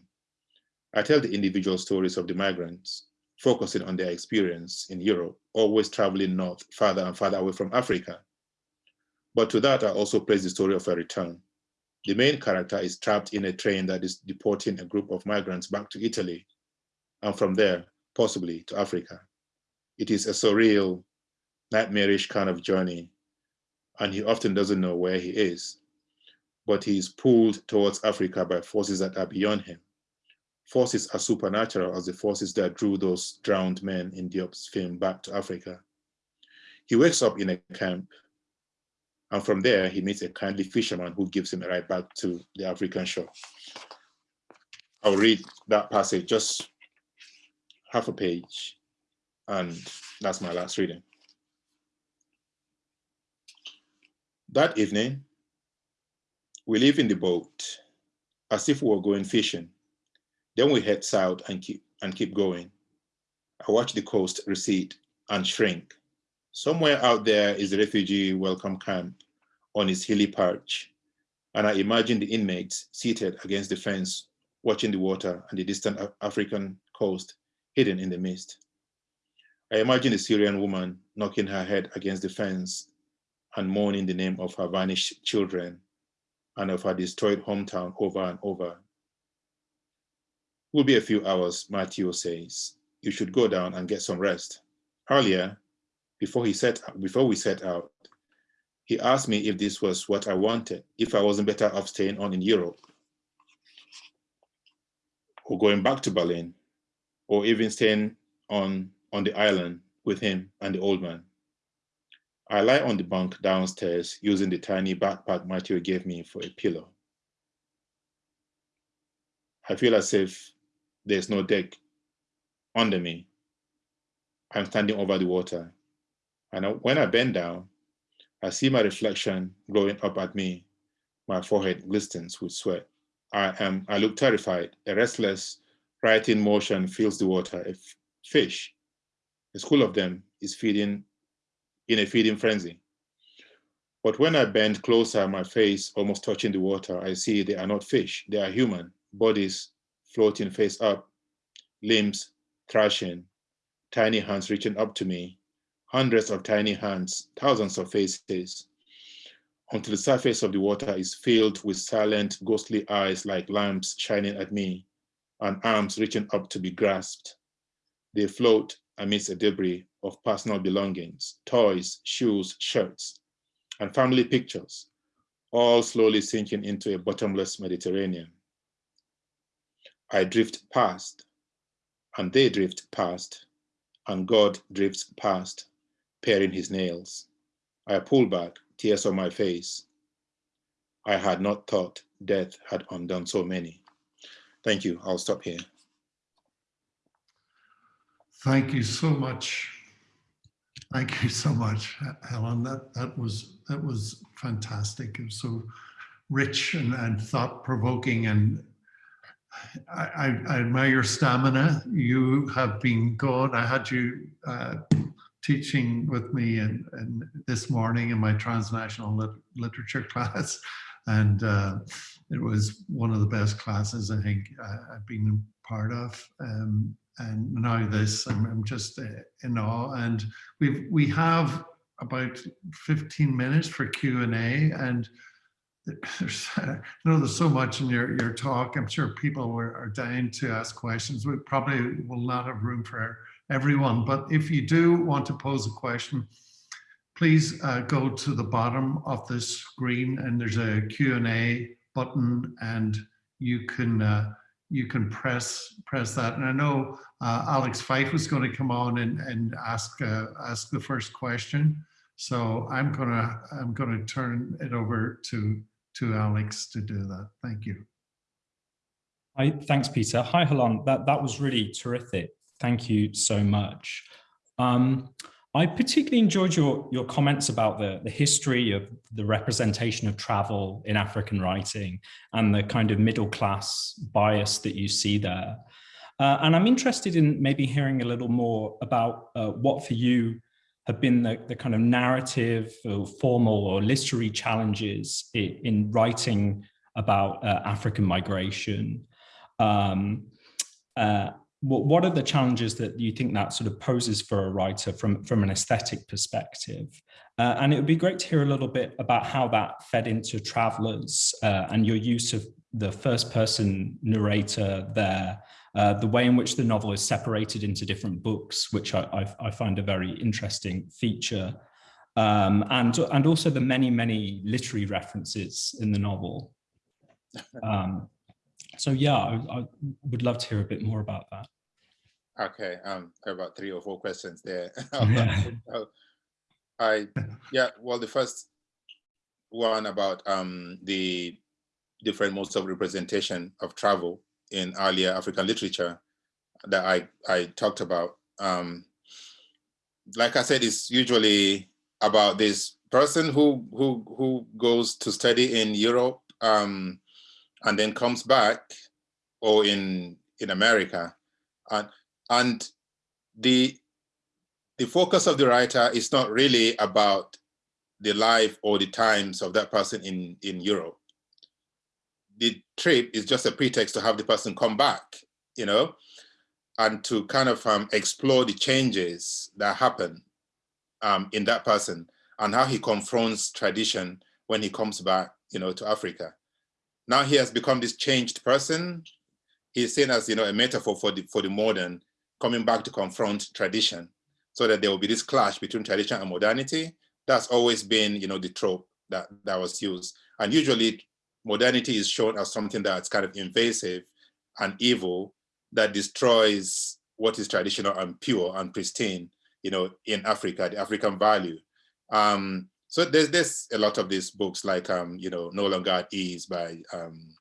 I tell the individual stories of the migrants, focusing on their experience in Europe, always traveling north, farther and farther away from Africa. But to that, I also place the story of a return. The main character is trapped in a train that is deporting a group of migrants back to Italy, and from there, possibly to Africa. It is a surreal, nightmarish kind of journey, and he often doesn't know where he is. But he is pulled towards Africa by forces that are beyond him. Forces as supernatural as the forces that drew those drowned men in Diop's film back to Africa. He wakes up in a camp, and from there he meets a kindly fisherman who gives him a ride back to the African shore. I'll read that passage, just half a page, and that's my last reading. That evening, we live in the boat as if we were going fishing. Then we head south and keep, and keep going. I watch the coast recede and shrink. Somewhere out there is a refugee welcome camp on its hilly perch. And I imagine the inmates seated against the fence, watching the water and the distant African coast hidden in the mist. I imagine a Syrian woman knocking her head against the fence and mourning the name of her vanished children and of her destroyed hometown over and over. Will be a few hours, Matthew says. You should go down and get some rest. Earlier, before he set before we set out, he asked me if this was what I wanted, if I wasn't better off staying on in Europe or going back to Berlin or even staying on on the island with him and the old man. I lie on the bunk downstairs using the tiny backpack Matthew gave me for a pillow. I feel as if there's no deck under me. I'm standing over the water. And when I bend down, I see my reflection glowing up at me. My forehead glistens with sweat. I am, I look terrified. A restless, writing motion fills the water. A fish, a school of them, is feeding in a feeding frenzy. But when I bend closer, my face almost touching the water, I see they are not fish, they are human, bodies floating face up, limbs thrashing, tiny hands reaching up to me, hundreds of tiny hands, thousands of faces, until the surface of the water is filled with silent, ghostly eyes like lamps shining at me, and arms reaching up to be grasped. They float amidst a debris of personal belongings, toys, shoes, shirts, and family pictures, all slowly sinking into a bottomless Mediterranean. I drift past, and they drift past, and God drifts past, paring his nails. I pull back, tears on my face. I had not thought death had undone so many. Thank you. I'll stop here. Thank you so much. Thank you so much, Helon. That that was that was fantastic. It was so rich and, and thought provoking and I, I, I, admire your stamina. You have been good. I had you uh, teaching with me and, and this morning in my transnational lit literature class. And uh, it was one of the best classes I think I, have been part of. Um, and now this, I'm, I'm just uh, in awe. And we we have about 15 minutes for Q&A and there's, I know there's so much in your, your talk. I'm sure people are, are dying to ask questions. We probably will not have room for everyone, but if you do want to pose a question, please uh, go to the bottom of this screen and there's a Q&A button and you can uh, you can press press that. And I know uh, Alex Fyfe was going to come on and, and ask uh, ask the first question. So I'm gonna I'm gonna turn it over to to Alex to do that. Thank you. Hi, thanks, Peter. Hi, Helon. That that was really terrific. Thank you so much. Um, I particularly enjoyed your, your comments about the, the history of the representation of travel in African writing and the kind of middle class bias that you see there. Uh, and I'm interested in maybe hearing a little more about uh, what for you have been the, the kind of narrative or formal or literary challenges in, in writing about uh, African migration. Um, uh, what, what are the challenges that you think that sort of poses for a writer from, from an aesthetic perspective? Uh, and it would be great to hear a little bit about how that fed into Travelers uh, and your use of the first person narrator there, uh, the way in which the novel is separated into different books, which I, I, I find a very interesting feature. Um, and, and also the many, many literary references in the novel. Um, so yeah, I, I, would love to hear a bit more about that. Okay, um, about three or four questions there. Yeah. I, yeah, well, the first one about um, the different modes of representation of travel in earlier African literature that I, I talked about. Um, like I said, it's usually about this person who, who, who goes to study in Europe um, and then comes back or in, in America. And, and the, the focus of the writer is not really about the life or the times of that person in, in Europe. The trip is just a pretext to have the person come back, you know, and to kind of um, explore the changes that happen um, in that person and how he confronts tradition when he comes back, you know, to Africa. Now he has become this changed person. He's seen as, you know, a metaphor for the, for the modern coming back to confront tradition so that there will be this clash between tradition and modernity. That's always been, you know, the trope that, that was used. And usually modernity is shown as something that's kind of invasive and evil that destroys what is traditional and pure and pristine, you know, in Africa, the African value. Um, so there's there's a lot of these books like um, you know, No Longer at Ease by um,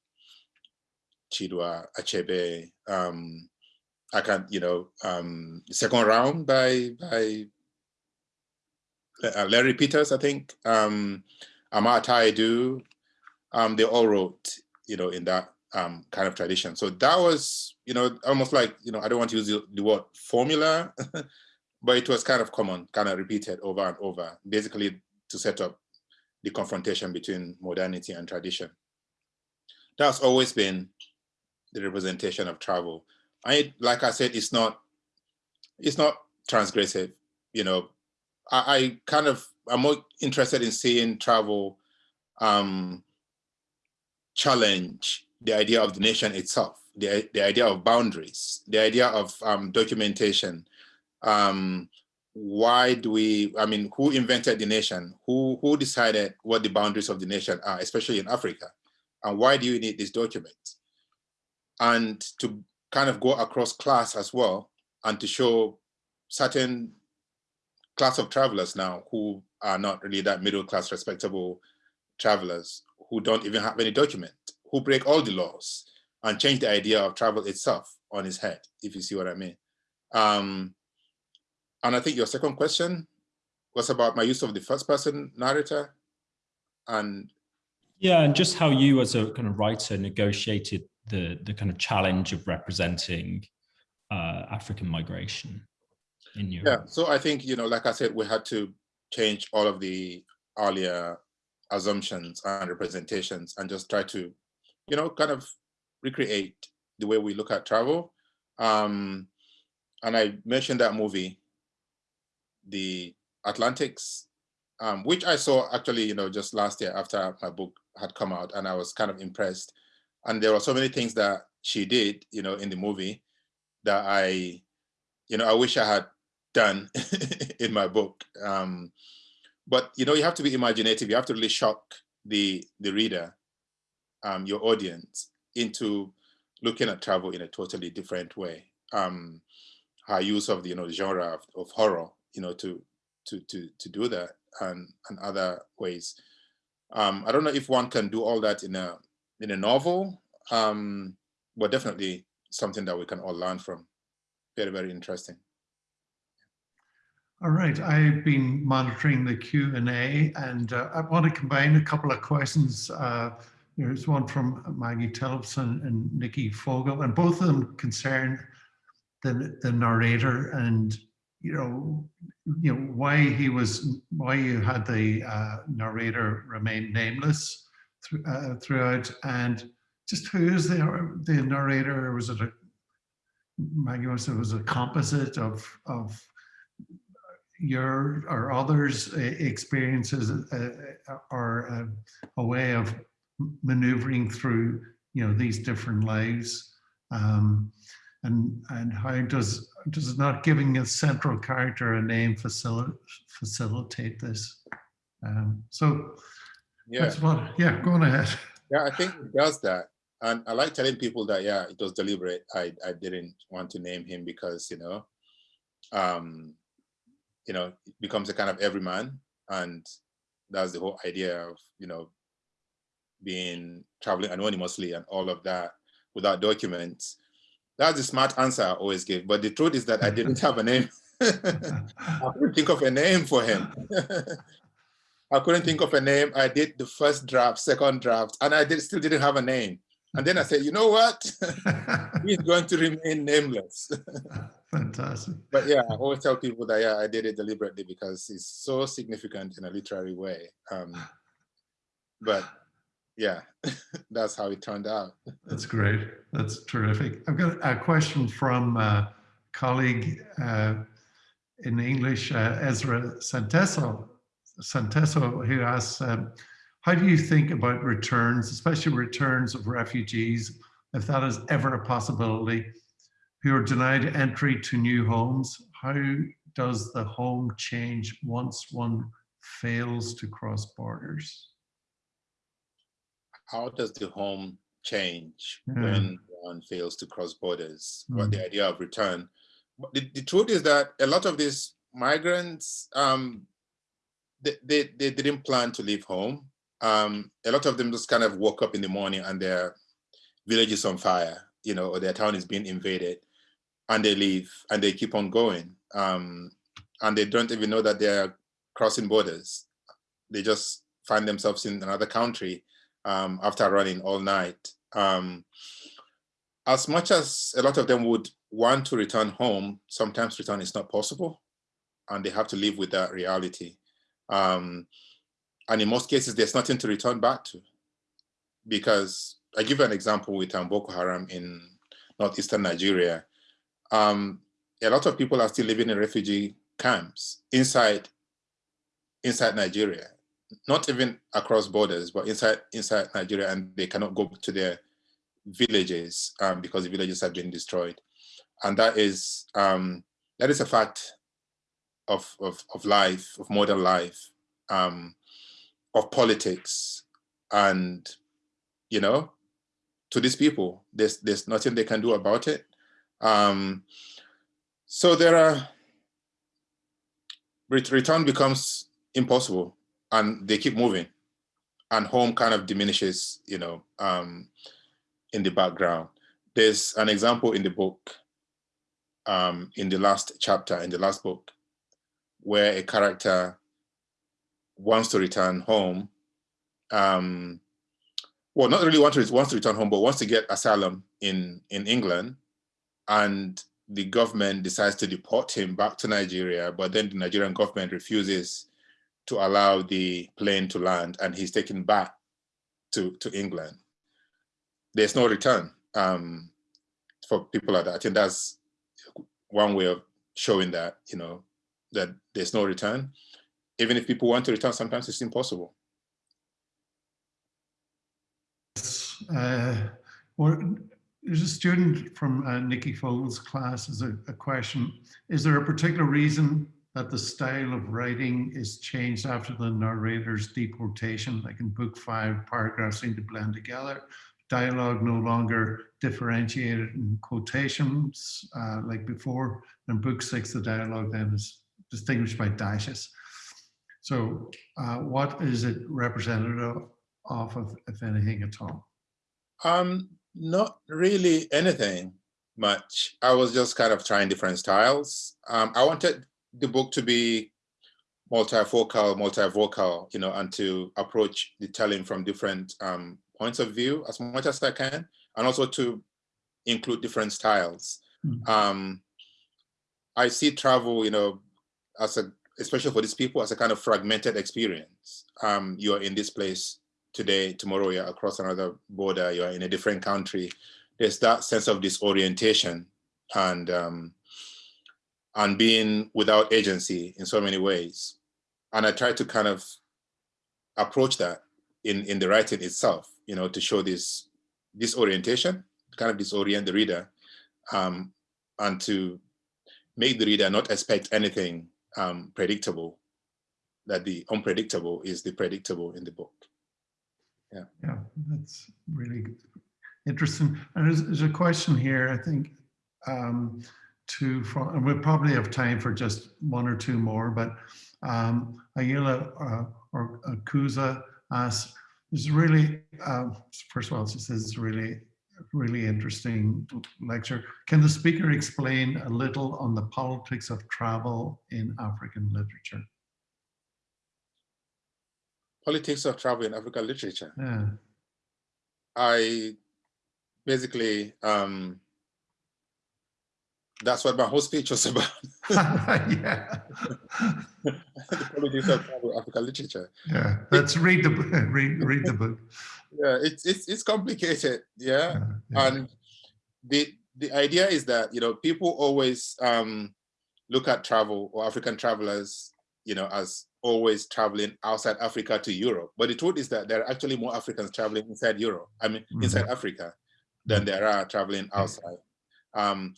Chinua Achebe. Um, I can't, you know, um, second round by by uh, Lenrie Peters, I think. Um, Armah um, they all wrote, you know, in that um, kind of tradition. So that was, you know, almost like, you know, I don't want to use the, the word formula, but it was kind of common, kind of repeated over and over, basically to set up the confrontation between modernity and tradition. That's always been the representation of travel. I, like I said, it's not, it's not transgressive. You know, I, I kind of, I'm more interested in seeing travel um, challenge the idea of the nation itself, the, the idea of boundaries, the idea of um, documentation. Um, why do we, I mean, who invented the nation? Who, who decided what the boundaries of the nation are, especially in Africa? And why do you need these documents? And to kind of go across class as well, and to show certain class of travelers now who are not really that middle class respectable travelers who don't even have any document, who break all the laws and change the idea of travel itself on his head, if you see what I mean. Um, and I think your second question was about my use of the first person narrator and yeah, and just how you as a kind of writer negotiated the the kind of challenge of representing uh, African migration in Europe. Yeah, so I think, you know, like I said, we had to change all of the earlier assumptions and representations and just try to, you know, kind of recreate the way we look at travel. Um, and I mentioned that movie, The Atlantics, um, which I saw actually, you know, just last year after my book had come out and I was kind of impressed. And there were so many things that she did, you know, in the movie that I, you know, I wish I had done in my book. Um, but you know, you have to be imaginative. You have to really shock the the reader, um, your audience, into looking at travel in a totally different way. Um, her use of the you know genre of, of horror, you know, to to to to do that, and and other ways. Um, I don't know if one can do all that in a in a novel, um, but definitely something that we can all learn from. Very very interesting. All right, I've been monitoring the Q&A and uh, I want to combine a couple of questions. Uh, there's one from Maggie Tillotson and Nikki Fogel, and both of them concern the, the narrator and, you know, you know, why he was, why you had the uh, narrator remain nameless thr- uh, throughout, and just who is the the narrator? Was it a Maggie was it was a composite of of your or others' experiences, uh, uh, or a way of maneuvering through you know these different lives, um, and and how does does not giving a central character a name facilitate facilitate this? Um, so Yeah. that's what. Yeah, go on ahead. Yeah, I think it does that. And I like telling people that, yeah, it was deliberate. I, I didn't want to name him because, you know, um, you know, it becomes a kind of everyman. And that's the whole idea of, you know, being traveling anonymously and all of that without documents. That's the smart answer I always give. But the truth is that I didn't have a name. I couldn't think of a name for him. I couldn't think of a name. I did the first draft, second draft, and I did, still didn't have a name. And then I said, you know what? He's going to remain nameless. Fantastic. but yeah, I always tell people that yeah, I did it deliberately because it's so significant in a literary way. Um, but yeah, that's how it turned out. That's great. That's terrific. I've got a question from a colleague uh, in English, uh, Ezra Santeso, Santeso, who asks, um, how do you think about returns, especially returns of refugees, if that is ever a possibility, who are denied entry to new homes? How does the home change once one fails to cross borders? How does the home change Yeah. when one fails to cross borders? What Mm. the idea of return? But the, the truth is that a lot of these migrants, um, they, they, they didn't plan to leave home. Um, a lot of them just kind of woke up in the morning and their village is on fire, you know, or their town is being invaded and they leave and they keep on going. Um, and they don't even know that they're crossing borders. They just find themselves in another country um, after running all night. Um, as much as a lot of them would want to return home, sometimes return is not possible and they have to live with that reality. Um, and in most cases, there's nothing to return back to because I give an example with um, Boko Haram in northeastern Nigeria. Um, a lot of people are still living in refugee camps inside inside Nigeria, not even across borders, but inside inside Nigeria, and they cannot go to their villages um, because the villages have been destroyed, and that is um, that is a fact of of, of life, of modern life, um, of politics, and you know, to these people, there's there's nothing they can do about it. Um, so there are return becomes impossible and they keep moving. And home kind of diminishes you know um, in the background. There's an example in the book um, in the last chapter in the last book where a character wants to return home um, well not really want to, wants to return home but wants to get asylum in in england. And the government decides to deport him back to Nigeria, but then the Nigerian government refuses to allow the plane to land and he's taken back to, to England. There's no return um, for people like that. I think that's one way of showing that, you know, that there's no return. Even if people want to return, sometimes it's impossible. Uh, or there's a student from uh, Nikki Fogel's class is a, a question. Is there a particular reason that the style of writing is changed after the narrator's deportation? Like in book five, paragraphs seem to blend together. Dialogue no longer differentiated in quotations uh, like before. In book six, the dialogue then is distinguished by dashes. So uh, what is it representative of, if anything at all? Um, not really anything much. I was just kind of trying different styles. Um, I wanted the book to be multifocal, multivocal, you know, and to approach the telling from different um, points of view as much as I can, and also to include different styles. Mm. Um, I see travel, you know, as a, especially for these people, as a kind of fragmented experience. Um, you're in this place today, tomorrow you're across another border, you're in a different country. There's that sense of disorientation and um, and being without agency in so many ways. And I try to kind of approach that in, in the writing itself, you know, to show this disorientation, kind of disorient the reader, um, and to make the reader not expect anything um, predictable, that the unpredictable is the predictable in the book. Yeah, Yeah, that's really interesting. And there's, there's a question here, I think, um, to, from, and we'll probably have time for just one or two more, but um, Ayala uh, or Akuza asks, this is really, uh, first of all, she says it's really, really interesting lecture. Can the speaker explain a little on the politics of travel in African literature? Politics of travel in African literature. Yeah. I basically, um, that's what my whole speech was about. yeah. the politics of travel in African literature. Yeah. Let's read the book. Read, read the book. Yeah, it's it's it's complicated. Yeah. Yeah, yeah. And the the idea is that you know people always um, look at travel or African travelers, you know, as always traveling outside Africa to Europe. But the truth is that there are actually more Africans traveling inside Europe. I mean, Mhm. inside Africa, than there are traveling outside. Um,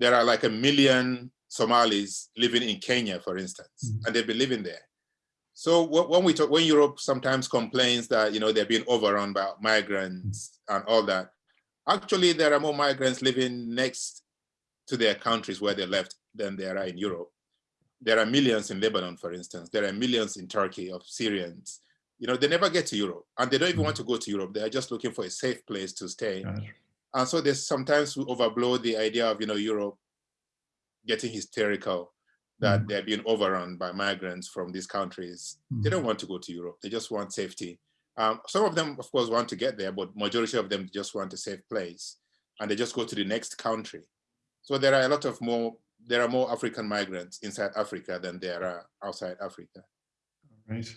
there are like a million Somalis living in Kenya, for instance, Mhm. and they've been living there. So when we talk, when Europe sometimes complains that you know they're being overrun by migrants and all that, actually there are more migrants living next to their countries where they left than there are in Europe. There are millions in Lebanon, for instance. There are millions in Turkey of Syrians. You know, they never get to Europe and they don't even want to go to Europe. They are just looking for a safe place to stay. Right. And so there's sometimes we overblow the idea of, you know, Europe getting hysterical that Mm. they're being overrun by migrants from these countries. They Mm. don't want to go to Europe. They just want safety. Um, some of them, of course, want to get there, but majority of them just want a safe place and they just go to the next country. So there are a lot of more, there are more African migrants inside Africa than there are outside Africa. Right.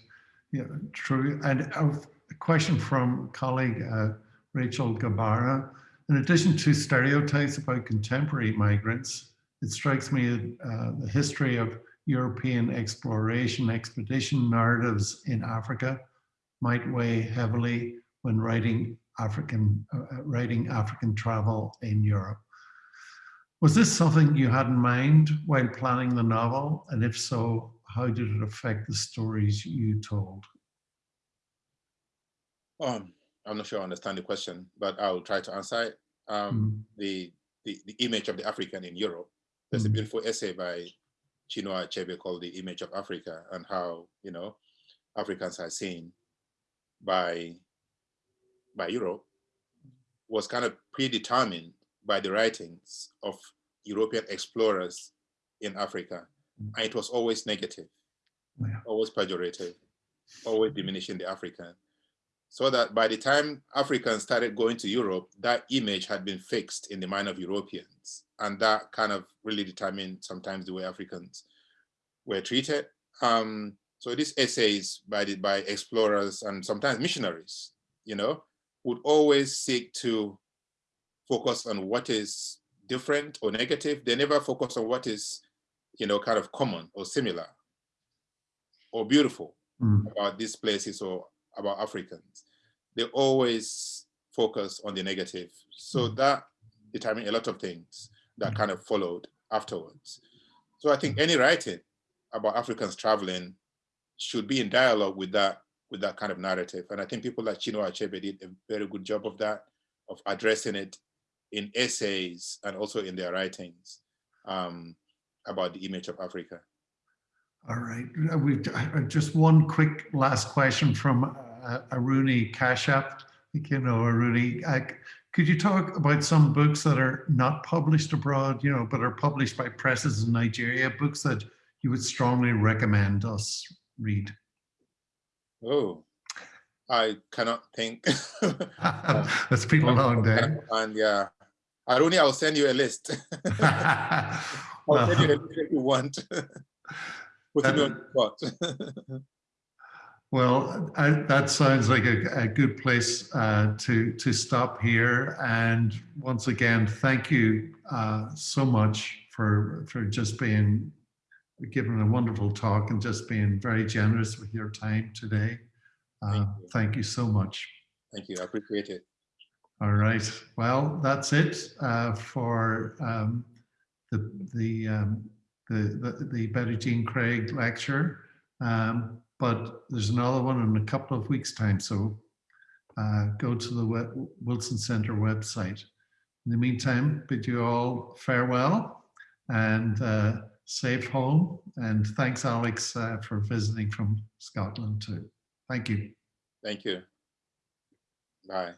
Yeah, true. And a question from colleague uh, Rachel Gabara. In addition to stereotypes about contemporary migrants, it strikes me uh, the history of European exploration expedition narratives in Africa might weigh heavily when writing African uh, uh, writing African travel in Europe. Was this something you had in mind while planning the novel? And if so, how did it affect the stories you told? Um, I'm not sure I understand the question, but I'll try to answer it. Um, Mm, the, the, the image of the African in Europe. There's a Mhm. beautiful essay by Chinua Achebe called The Image of Africa and how, you know, Africans are seen by, by Europe was kind of predetermined by the writings of European explorers in Africa. Mm. And it was always negative, Yeah. always pejorative, always diminishing the African so that by the time Africans started going to Europe, that image had been fixed in the mind of Europeans. And that kind of really determined sometimes the way Africans were treated. Um, so these essays by, the, by explorers and sometimes missionaries, you know, would always seek to focus on what is different or negative. They never focus on what is, you know, kind of common or similar or beautiful Mm, about these places or about Africans, they always focus on the negative. So Mm. that determined a lot of things that Mm. kind of followed afterwards. So I think any writing about Africans traveling should be in dialogue with that with that kind of narrative. And I think people like Chinua Achebe did a very good job of that, of addressing it in essays and also in their writings um, about the image of Africa. All right. Uh, We've uh, just one quick last question from Aruni Kashyap. I think you know Aruni. Could you talk about some books that are not published abroad, you know, but are published by presses in Nigeria, books that you would strongly recommend us read? Oh, I cannot think. That's been a long day. And yeah, Aruni, I'll send you a list. I'll send you a list if you want. Put me on the spot. Well, I, that sounds like a, a good place uh, to to stop here. And once again, thank you uh, so much for for just being giving a wonderful talk and just being very generous with your time today. Uh, Thank you. thank you so much. Thank you. I appreciate it. All right. Well, that's it uh, for um, the the, um, the the the Betty Jean Craige lecture. Um, but there's another one in a couple of weeks' time. So uh, go to the web, Willson Center website. In the meantime, bid you all farewell and uh, safe home. And thanks, Alex, uh, for visiting from Scotland too. Thank you. Thank you. Bye.